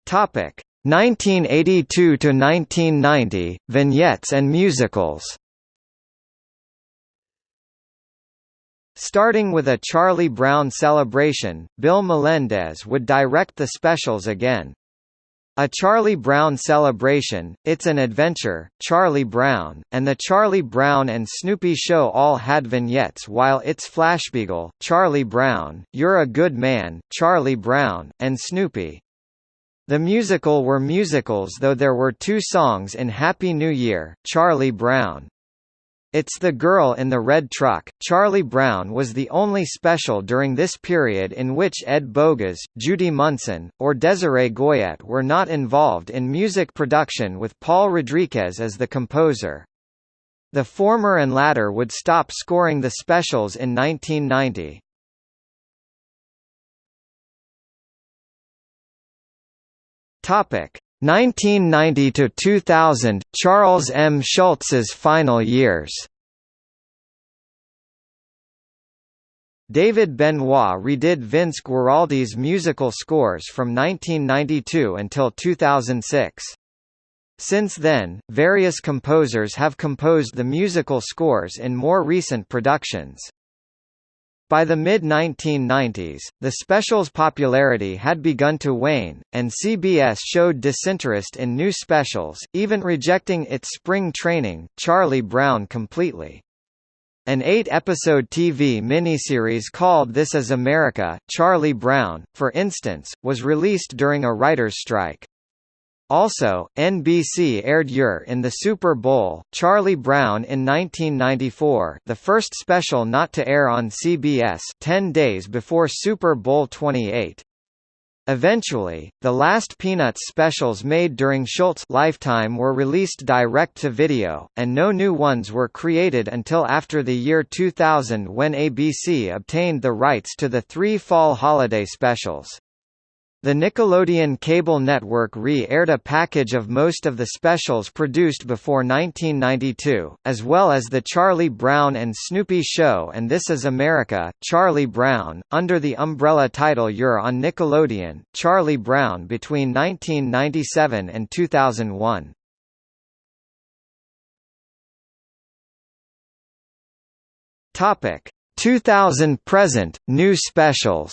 Topic 1982 to 1990 vignettes and musicals. Starting with a Charlie Brown celebration, Bill Melendez would direct the specials again. A Charlie Brown Celebration, It's an Adventure, Charlie Brown, and The Charlie Brown and Snoopy Show all had vignettes while It's Flashbeagle, Charlie Brown, You're a Good Man, Charlie Brown, and Snoopy. The musical were musicals though there were two songs in Happy New Year, Charlie Brown. It's the Girl in the Red Truck. Charlie Brown was the only special during this period in which Ed Bogas, Judy Munsen, or Desiree Goyette were not involved in music production with Paul Rodriguez as the composer. The former and latter would stop scoring the specials in 1990. Topic 1990 to 2000 Charles M Schulz's final years David Benoit redid Vince Guaraldi's musical scores from 1992 until 2006. Since then, various composers have composed the musical scores in more recent productions. By the mid-1990s, the special's popularity had begun to wane, and CBS showed disinterest in new specials, even rejecting its spring training, Charlie Brown completely. An eight-episode TV miniseries called This Is America, Charlie Brown, for instance, was released during a writer's strike. Also, NBC aired Yer in the Super Bowl, Charlie Brown in 1994 the first special not to air on CBS 10 days before Super Bowl 28. Eventually, the last Peanuts specials made during Schulz's lifetime were released direct-to-video, and no new ones were created until after the year 2000 when ABC obtained the rights to the three fall holiday specials. The Nickelodeon cable network re-aired a package of most of the specials produced before 1992, as well as The Charlie Brown and Snoopy Show and This Is America, Charlie Brown, under the umbrella title You're on Nickelodeon, Charlie Brown between 1997 and 2001. Topic 2000 present new specials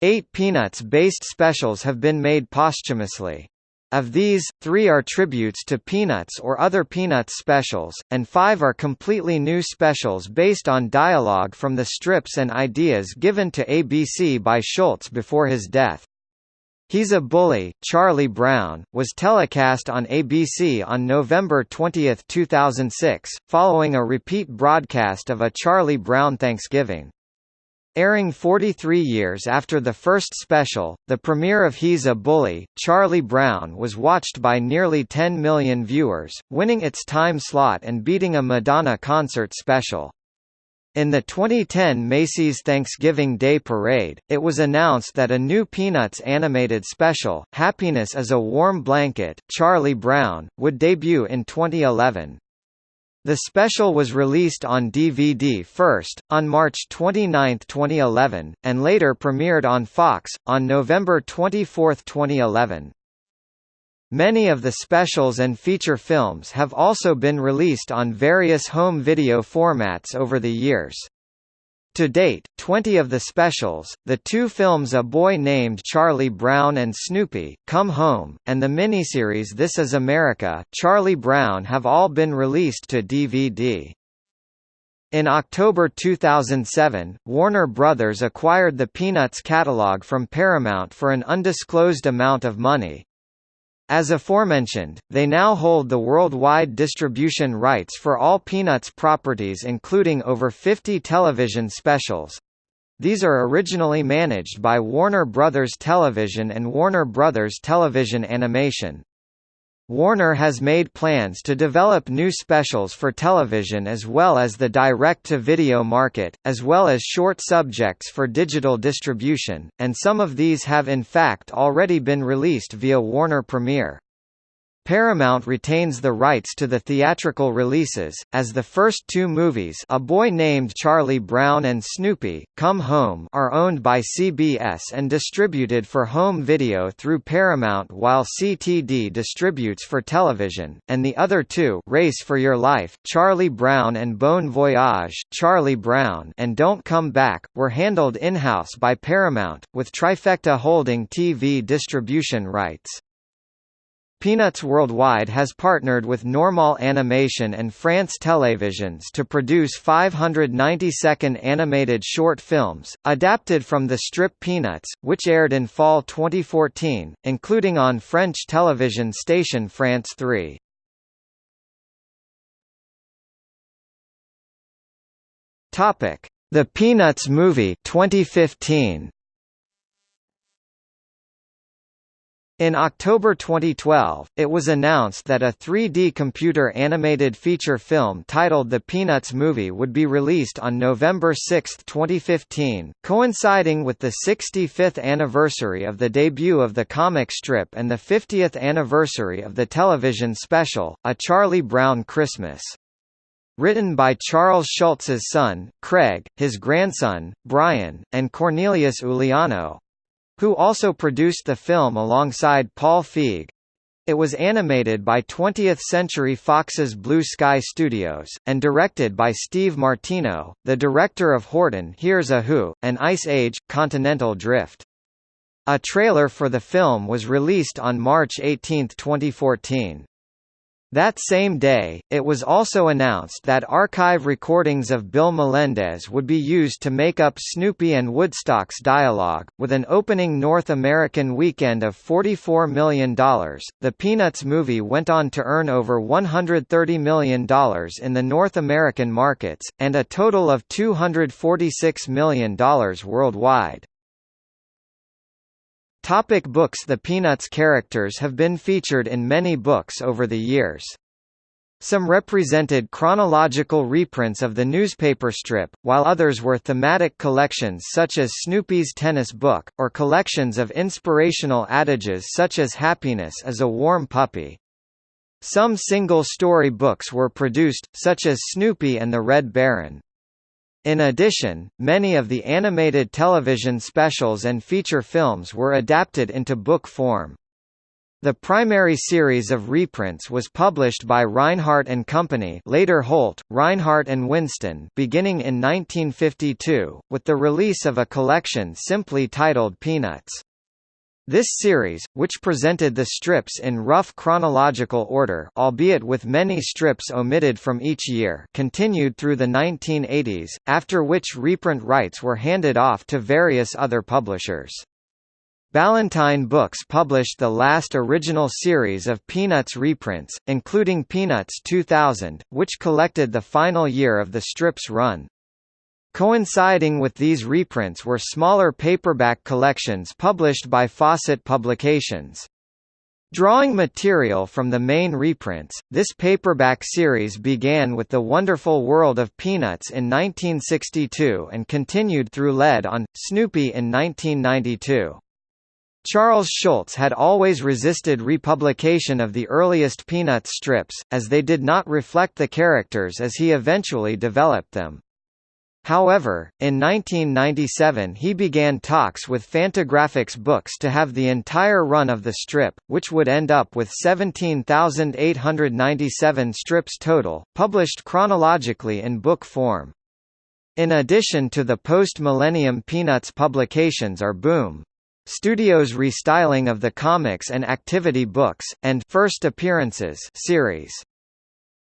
Eight Peanuts-based specials have been made posthumously. Of these, three are tributes to Peanuts or other Peanuts specials, and five are completely new specials based on dialogue from the strips and ideas given to ABC by Schulz before his death. He's a Bully, Charlie Brown, was telecast on ABC on November 20, 2006, following a repeat broadcast of A Charlie Brown Thanksgiving. Airing 43 years after the first special, the premiere of He's a Bully, Charlie Brown was watched by nearly 10 million viewers, winning its time slot and beating a Madonna concert special. In the 2010 Macy's Thanksgiving Day Parade, it was announced that a new Peanuts animated special, Happiness is a Warm Blanket, Charlie Brown, would debut in 2011. The special was released on DVD first, on March 29, 2011, and later premiered on Fox, on November 24, 2011. Many of the specials and feature films have also been released on various home video formats over the years. To date, 20 of the specials, the two films A Boy Named Charlie Brown and Snoopy, Come Home, and the miniseries This Is America, Charlie Brown have all been released to DVD. In October 2007, Warner Brothers acquired the Peanuts catalog from Paramount for an undisclosed amount of money. As aforementioned, they now hold the worldwide distribution rights for all Peanuts properties including over 50 television specials. These are originally managed by Warner Brothers Television and Warner Brothers Television Animation. Warner has made plans to develop new specials for television as well as the direct-to-video market, as well as short subjects for digital distribution, and some of these have in fact already been released via Warner Premiere. Paramount retains the rights to the theatrical releases, as the first two movies A Boy Named Charlie Brown and Snoopy, Come Home are owned by CBS and distributed for home video through Paramount while CTD distributes for television, and the other two Race for Your Life, Charlie Brown and Bon Voyage, Charlie Brown and Don't Come Back, were handled in-house by Paramount, with Trifecta holding TV distribution rights. Peanuts Worldwide has partnered with Normaal Animation and France Télévisions to produce 590-second animated short films, adapted from the strip Peanuts, which aired in fall 2014, including on French television station France 3. The Peanuts movie 2015. In October 2012, it was announced that a 3D computer-animated feature film titled The Peanuts Movie would be released on November 6, 2015, coinciding with the 65th anniversary of the debut of the comic strip and the 50th anniversary of the television special, A Charlie Brown Christmas. Written by Charles Schulz's son, Craig, his grandson, Brian, and Cornelius Uliano, who also produced the film alongside Paul Feig. It was animated by 20th Century Fox's Blue Sky Studios, and directed by Steve Martino, the director of Horton Hears a Who, and Ice Age, Continental Drift. A trailer for the film was released on March 18, 2014. That same day, it was also announced that archive recordings of Bill Melendez would be used to make up Snoopy and Woodstock's dialogue. With an opening North American weekend of $44 million, the Peanuts movie went on to earn over $130 million in the North American markets, and a total of $246 million worldwide. Topic books The Peanuts characters have been featured in many books over the years. Some represented chronological reprints of the newspaper strip, while others were thematic collections such as Snoopy's Tennis Book, or collections of inspirational adages such as Happiness is a Warm Puppy. Some single-story books were produced, such as Snoopy and the Red Baron. In addition, many of the animated television specials and feature films were adapted into book form. The primary series of reprints was published by Rinehart and Company later Holt, Rinehart and Winston beginning in 1952, with the release of a collection simply titled Peanuts. This series, which presented the strips in rough chronological order albeit with many strips omitted from each year continued through the 1980s, after which reprint rights were handed off to various other publishers. Ballantine Books published the last original series of Peanuts reprints, including Peanuts 2000, which collected the final year of the strip's run. Coinciding with these reprints were smaller paperback collections published by Fawcett Publications. Drawing material from the main reprints, this paperback series began with The Wonderful World of Peanuts in 1962 and continued through Lead on, Snoopy in 1992. Charles Schulz had always resisted republication of the earliest Peanuts strips, as they did not reflect the characters as he eventually developed them. However, in 1997 he began talks with Fantagraphics Books to have the entire run of the strip, which would end up with 17,897 strips total, published chronologically in book form. In addition to the post-millennium Peanuts publications are Boom! Studios' restyling of the comics and activity books, and First Appearances series.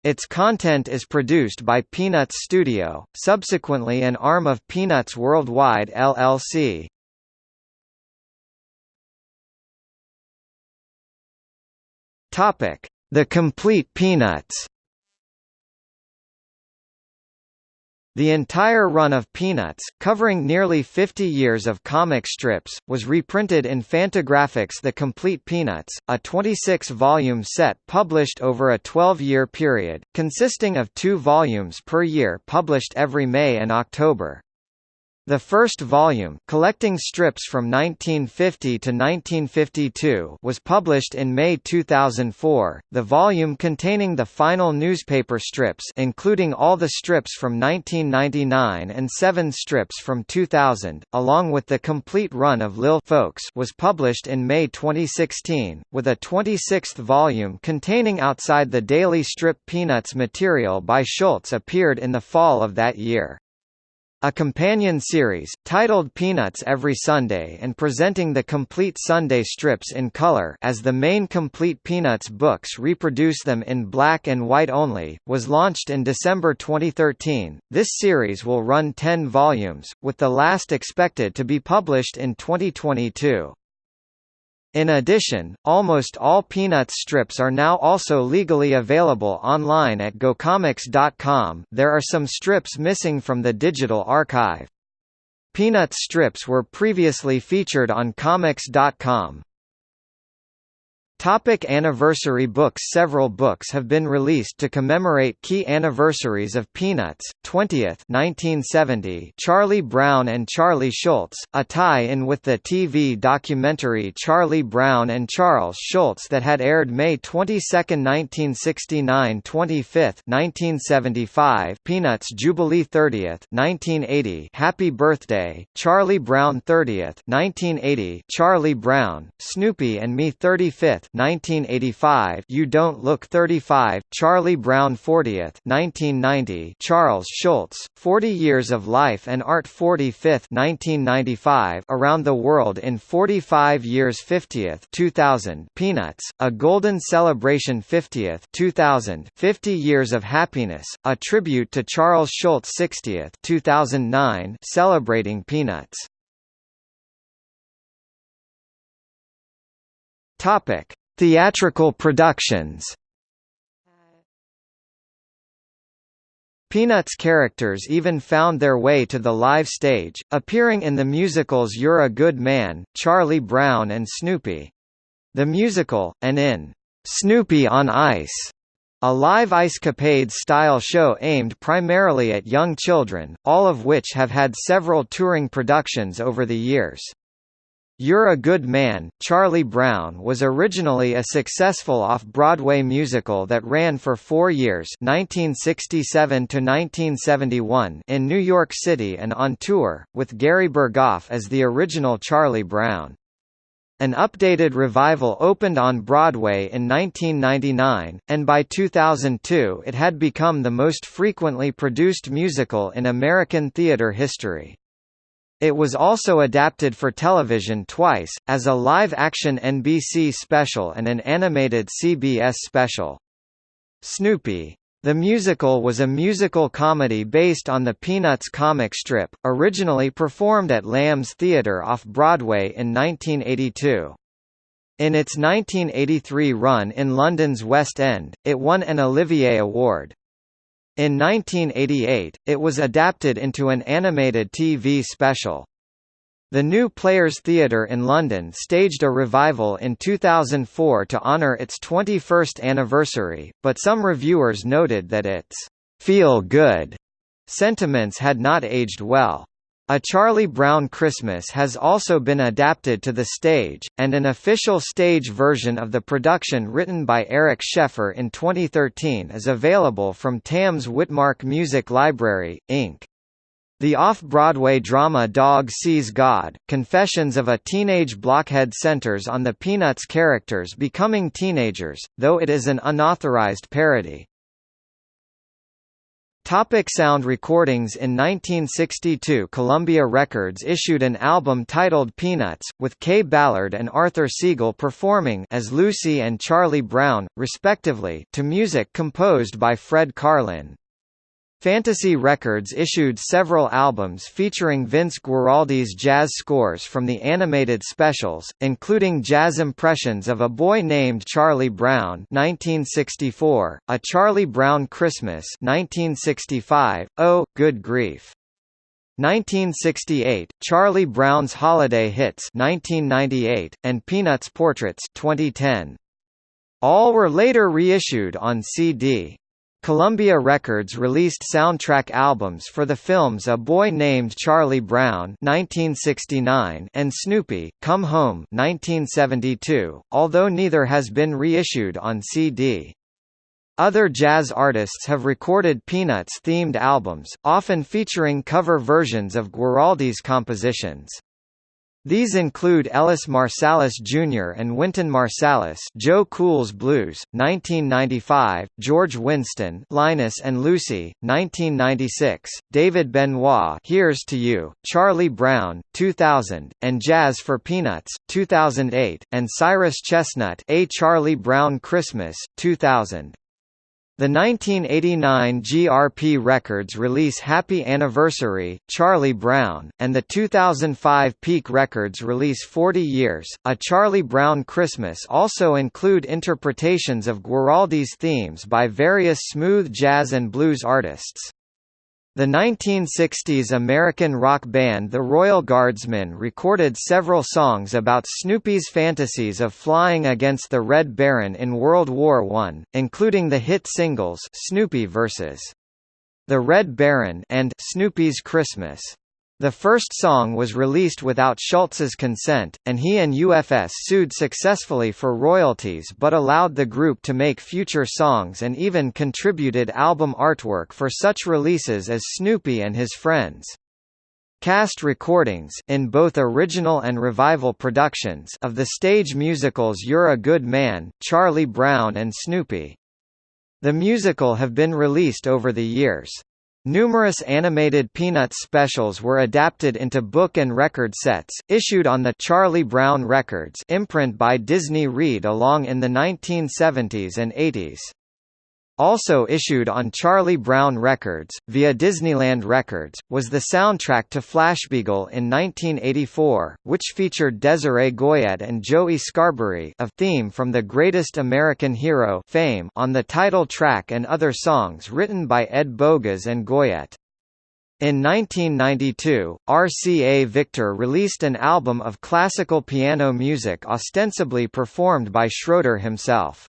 Its content is produced by Peanuts Studio, subsequently an arm of Peanuts Worldwide LLC. Topic: The Complete Peanuts. The entire run of Peanuts, covering nearly 50 years of comic strips, was reprinted in Fantagraphics The Complete Peanuts, a 26-volume set published over a 12-year period, consisting of two volumes per year published every May and October. The first volume, collecting strips from 1950 to 1952, was published in May 2004. The volume containing the final newspaper strips, including all the strips from 1999 and 7 strips from 2000, along with the complete run of Lil Folks, was published in May 2016, with a 26th volume containing outside the daily strip Peanuts material by Schulz appeared in the fall of that year. A companion series, titled Peanuts Every Sunday and presenting the complete Sunday strips in color as the main complete Peanuts books reproduce them in black and white only, was launched in December 2013. This series will run 10 volumes, with the last expected to be published in 2022. In addition, almost all Peanuts strips are now also legally available online at GoComics.com there are some strips missing from the digital archive. Peanuts strips were previously featured on Comics.com. Topic anniversary books Several books have been released to commemorate key anniversaries of Peanuts, 20th 1970 Charlie Brown and Charlie Schulz, a tie-in with the TV documentary Charlie Brown and Charles Schulz that had aired May 22, 1969 25th 1975 Peanuts Jubilee 30th 1980 Happy Birthday, Charlie Brown 30th 1980 Charlie Brown, Snoopy and Me 35th 1985 You Don't Look 35, Charlie Brown 40th 1990 Charles Schulz, 40 Years of Life and Art 45th 1995 Around the World in 45 Years 50th 2000 Peanuts, A Golden Celebration 50th 2000 50 Years of Happiness, a tribute to Charles Schulz 60th 2009 celebrating Peanuts. Topic: Theatrical productions. Peanuts characters even found their way to the live stage, appearing in the musicals You're a Good Man, Charlie Brown and Snoopy. The musical, and in Snoopy on Ice, a live Ice Capades-style show aimed primarily at young children, all of which have had several touring productions over the years. You're a Good Man, Charlie Brown was originally a successful off-Broadway musical that ran for four years 1967 in New York City and on tour, with Gary Burghoff as the original Charlie Brown. An updated revival opened on Broadway in 1999, and by 2002 it had become the most frequently produced musical in American theater history. It was also adapted for television twice, as a live-action NBC special and an animated CBS special. Snoopy. The musical was a musical comedy based on the Peanuts comic strip, originally performed at Lamb's Theatre off-Broadway in 1982. In its 1983 run in London's West End, it won an Olivier Award. In 1988, it was adapted into an animated TV special. The New Players Theatre in London staged a revival in 2004 to honour its 21st anniversary, but some reviewers noted that its feel-good sentiments had not aged well. A Charlie Brown Christmas has also been adapted to the stage, and an official stage version of the production written by Eric Schaeffer in 2013 is available from Tams Witmark Music Library, Inc. The off-Broadway drama Dog Sees God, Confessions of a Teenage Blockhead centers on the Peanuts characters becoming teenagers, though it is an unauthorized parody. Topic sound recordings In 1962 Columbia Records issued an album titled Peanuts, with Kaye Ballard and Arthur Siegel performing as Lucy and Charlie Brown, respectively, to music composed by Fred Karlin. Fantasy Records issued several albums featuring Vince Guaraldi's jazz scores from the animated specials, including jazz impressions of A Boy Named Charlie Brown 1964, A Charlie Brown Christmas 1965, Oh, Good Grief! 1968, Charlie Brown's Holiday Hits 1998, and Peanuts Portraits 2010. All were later reissued on CD. Columbia Records released soundtrack albums for the films A Boy Named Charlie Brown 1969 and Snoopy, Come Home 1972, although neither has been reissued on CD. Other jazz artists have recorded Peanuts-themed albums, often featuring cover versions of Guaraldi's compositions. These include Ellis Marsalis Jr. and Wynton Marsalis Joe Cool's Blues, 1995, George Winston Linus and Lucy, 1996, David Benoit Here's to You, Charlie Brown, 2000, and Jazz for Peanuts, 2008, and Cyrus Chestnut A Charlie Brown Christmas, 2000. The 1989 GRP Records release Happy Anniversary, Charlie Brown, and the 2005 Peak Records release 40 Years, A Charlie Brown Christmas also include interpretations of Guaraldi's themes by various smooth jazz and blues artists. The 1960s American rock band The Royal Guardsmen recorded several songs about Snoopy's fantasies of flying against the Red Baron in World War I, including the hit singles Snoopy vs. The Red Baron and Snoopy's Christmas. The first song was released without Schulz's consent, and he and UFS sued successfully for royalties but allowed the group to make future songs and even contributed album artwork for such releases as Snoopy and His Friends. Cast recordings in both original and revival productions of the stage musicals You're a Good Man, Charlie Brown and Snoopy. The musical have been released over the years. Numerous animated Peanuts specials were adapted into book and record sets, issued on the Charlie Brown Records imprint by Disney Read along in the 1970s and 80s. Also issued on Charlie Brown Records, via Disneyland Records, was the soundtrack to Flashbeagle in 1984, which featured Desiree Goyette and Joey Scarbury a theme from The Greatest American Hero fame on the title track and other songs written by Ed Bogas and Goyette. In 1992, RCA Victor released an album of classical piano music ostensibly performed by Schroeder himself.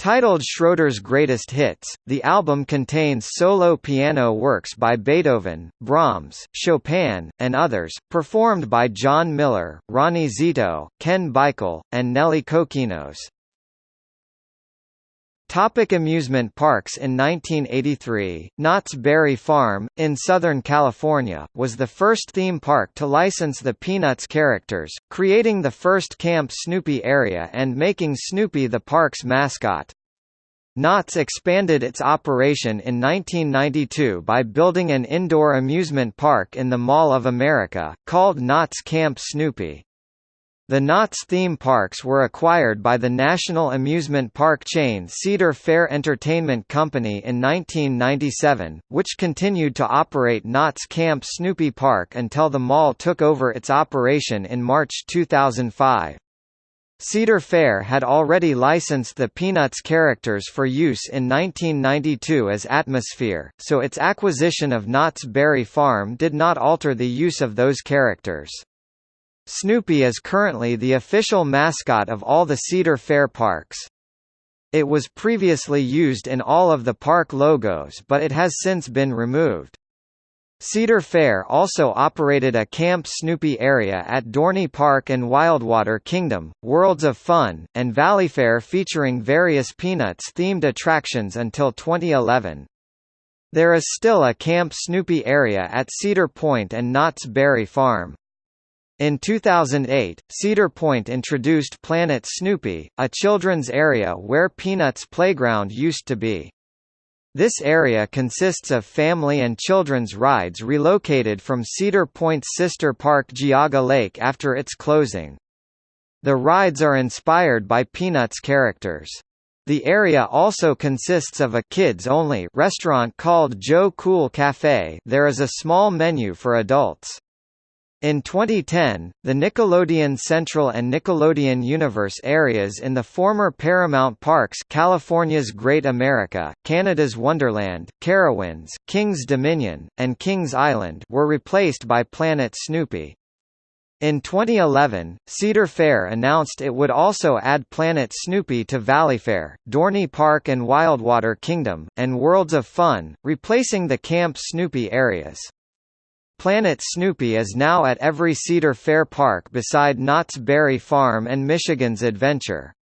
Titled Schroeder's Greatest Hits, the album contains solo piano works by Beethoven, Brahms, Chopin, and others, performed by John Miller, Ronnie Zito, Ken Bichel, and Nelly Kokkinos. Topic amusement parks In 1983, Knott's Berry Farm, in Southern California, was the first theme park to license the Peanuts characters, creating the first Camp Snoopy area and making Snoopy the park's mascot. Knott's expanded its operation in 1992 by building an indoor amusement park in the Mall of America, called Knott's Camp Snoopy. The Knott's theme parks were acquired by the national amusement park chain Cedar Fair Entertainment Company in 1997, which continued to operate Knott's Camp Snoopy Park until the mall took over its operation in March 2005. Cedar Fair had already licensed the Peanuts characters for use in 1992 as Atmosphere, so its acquisition of Knott's Berry Farm did not alter the use of those characters. Snoopy is currently the official mascot of all the Cedar Fair parks. It was previously used in all of the park logos but it has since been removed. Cedar Fair also operated a Camp Snoopy area at Dorney Park and Wildwater Kingdom, Worlds of Fun, and Valleyfair featuring various Peanuts-themed attractions until 2011. There is still a Camp Snoopy area at Cedar Point and Knott's Berry Farm. In 2008, Cedar Point introduced Planet Snoopy, a children's area where Peanuts Playground used to be. This area consists of family and children's rides relocated from Cedar Point's sister park Geauga Lake after its closing. The rides are inspired by Peanuts characters. The area also consists of a kids-only restaurant called Joe Cool Cafe there is a small menu for adults. In 2010, the Nickelodeon Central and Nickelodeon Universe areas in the former Paramount Parks California's Great America, Canada's Wonderland, Carowinds, Kings Dominion, and Kings Island were replaced by Planet Snoopy. In 2011, Cedar Fair announced it would also add Planet Snoopy to Valleyfair, Dorney Park and Wildwater Kingdom, and Worlds of Fun, replacing the Camp Snoopy areas. Planet Snoopy is now at every Cedar Fair park beside Knott's Berry Farm and Michigan's Adventure.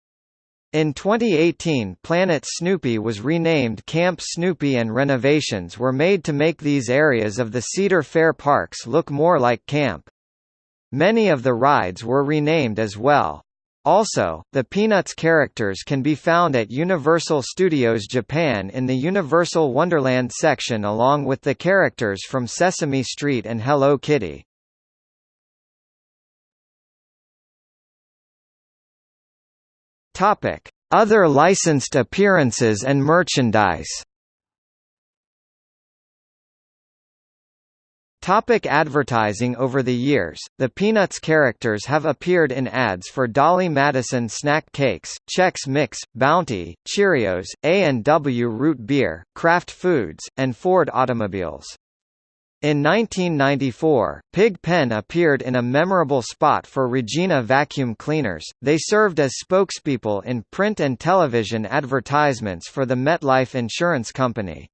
In 2018 Planet Snoopy was renamed Camp Snoopy and renovations were made to make these areas of the Cedar Fair parks look more like camp. Many of the rides were renamed as well. Also, the Peanuts characters can be found at Universal Studios Japan in the Universal Wonderland section along with the characters from Sesame Street and Hello Kitty. Other licensed appearances and merchandise. Topic advertising Over the years, the Peanuts characters have appeared in ads for Dolly Madison snack cakes, Chex Mix, Bounty, Cheerios, A&W Root Beer, Kraft Foods, and Ford automobiles. In 1994, Pig Pen appeared in a memorable spot for Regina vacuum cleaners. They served as spokespeople in print and television advertisements for the MetLife Insurance Company.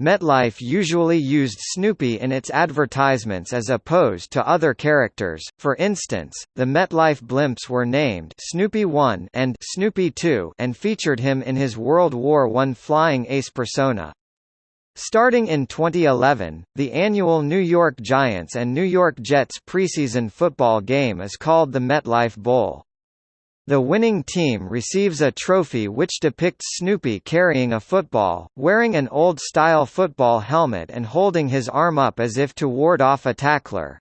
MetLife usually used Snoopy in its advertisements as opposed to other characters, for instance, the MetLife blimps were named Snoopy 1 and Snoopy 2 and featured him in his World War I flying ace persona. Starting in 2011, the annual New York Giants and New York Jets preseason football game is called the MetLife Bowl. The winning team receives a trophy which depicts Snoopy carrying a football, wearing an old-style football helmet and holding his arm up as if to ward off a tackler.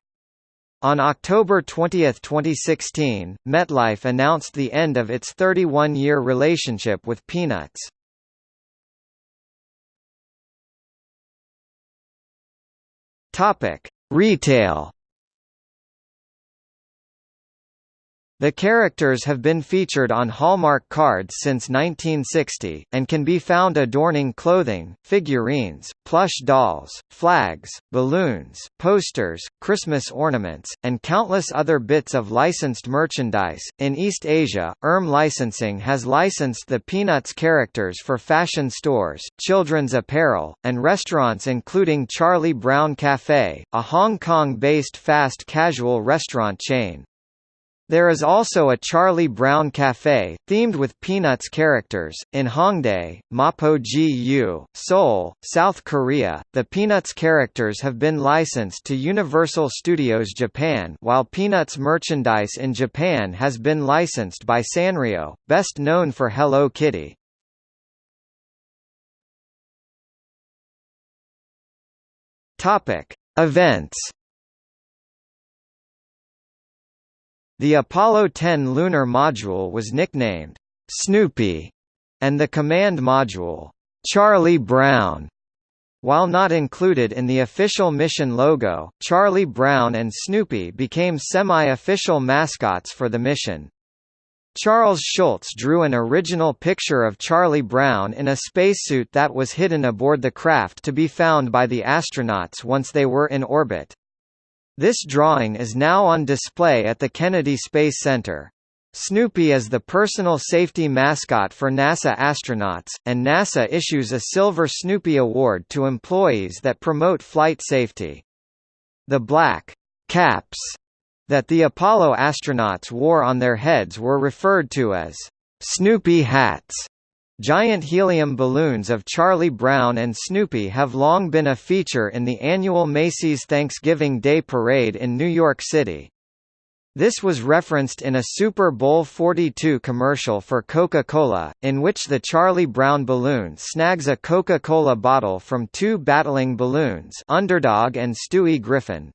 On October 20, 2016, MetLife announced the end of its 31-year relationship with Peanuts. Retail The characters have been featured on Hallmark cards since 1960, and can be found adorning clothing, figurines, plush dolls, flags, balloons, posters, Christmas ornaments, and countless other bits of licensed merchandise. In East Asia, Erm Licensing has licensed the Peanuts characters for fashion stores, children's apparel, and restaurants including Charlie Brown Cafe, a Hong Kong-based fast casual restaurant chain. There is also a Charlie Brown Cafe, themed with Peanuts characters, in Hongdae, Mapo-gu, Seoul, South Korea. The Peanuts characters have been licensed to Universal Studios Japan while Peanuts merchandise in Japan has been licensed by Sanrio, best known for Hello Kitty. Topic. Events The Apollo 10 lunar module was nicknamed Snoopy, and the command module Charlie Brown. While not included in the official mission logo, Charlie Brown and Snoopy became semi-official mascots for the mission. Charles Schulz drew an original picture of Charlie Brown in a spacesuit that was hidden aboard the craft to be found by the astronauts once they were in orbit. This drawing is now on display at the Kennedy Space Center. Snoopy is the personal safety mascot for NASA astronauts, and NASA issues a Silver Snoopy Award to employees that promote flight safety. The black caps that the Apollo astronauts wore on their heads were referred to as Snoopy hats. Giant helium balloons of Charlie Brown and Snoopy have long been a feature in the annual Macy's Thanksgiving Day Parade in New York City. This was referenced in a Super Bowl 42 commercial for Coca-Cola, in which the Charlie Brown balloon snags a Coca-Cola bottle from two battling balloons Underdog and Stewie Griffin.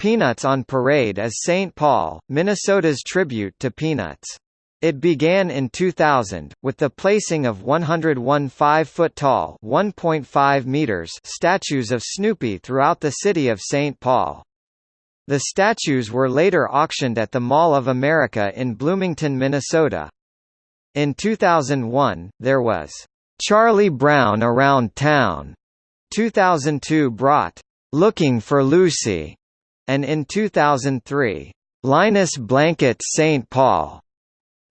Peanuts on Parade as St. Paul, Minnesota's tribute to Peanuts. It began in 2000, with the placing of 101 5-foot-tall (1.5 meters) statues of Snoopy throughout the city of St. Paul. The statues were later auctioned at the Mall of America in Bloomington, Minnesota. In 2001, there was Charlie Brown Around Town. 2002 brought Looking for Lucy, and in 2003, Linus Blanket St. Paul.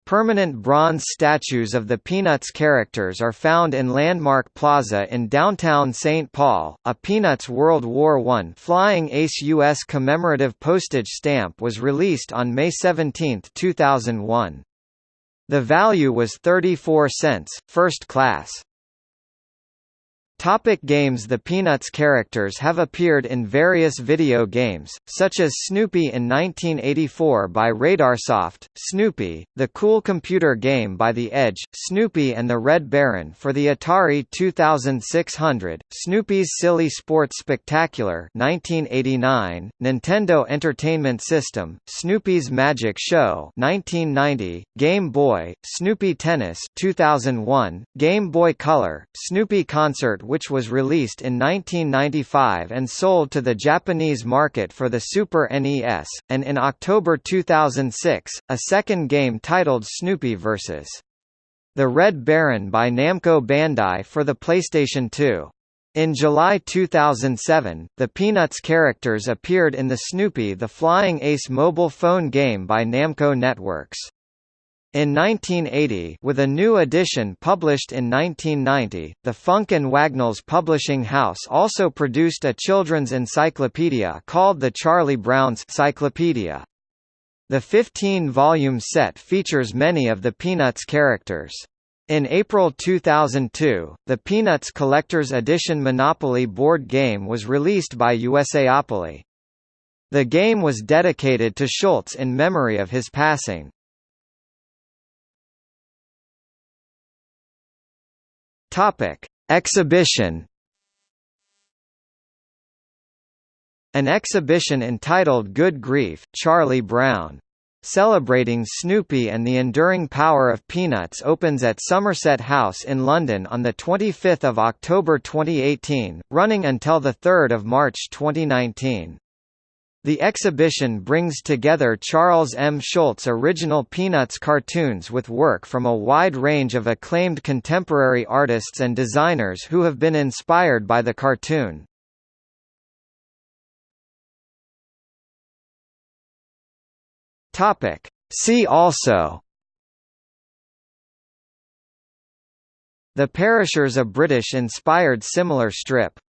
Permanent bronze statues of the Peanuts characters are found in Landmark Plaza in downtown St. Paul. A Peanuts World War I Flying Ace U.S. commemorative postage stamp was released on May 17, 2001. The value was 34 cents, first class. Topic games The Peanuts characters have appeared in various video games, such as Snoopy in 1984 by Radarsoft, Snoopy, the Cool Computer game by The Edge, Snoopy and the Red Baron for the Atari 2600, Snoopy's Silly Sports Spectacular 1989, Nintendo Entertainment System, Snoopy's Magic Show 1990, Game Boy, Snoopy Tennis 2001, Game Boy Color, Snoopy Concert which was released in 1995 and sold to the Japanese market for the Super NES, and in October 2006, a second game titled Snoopy vs. The Red Baron by Namco Bandai for the PlayStation 2. In July 2007, the Peanuts characters appeared in the Snoopy the Flying Ace mobile phone game by Namco Networks. In 1980 with a new edition published in 1990, the Funk and Wagnalls publishing house also produced a children's encyclopedia called the Charlie Brown's Cyclopedia. The 15-volume set features many of the Peanuts characters. In April 2002, the Peanuts Collector's Edition Monopoly board game was released by USAopoly. The game was dedicated to Schulz in memory of his passing. Topic: Exhibition. An exhibition entitled Good Grief, Charlie Brown. Celebrating Snoopy and the enduring power of peanuts opens at Somerset House in London on 25 October 2018, running until 3 March 2019. The exhibition brings together Charles M. Schulz original Peanuts cartoons with work from a wide range of acclaimed contemporary artists and designers who have been inspired by the cartoon. See also The Perishers a British-inspired similar strip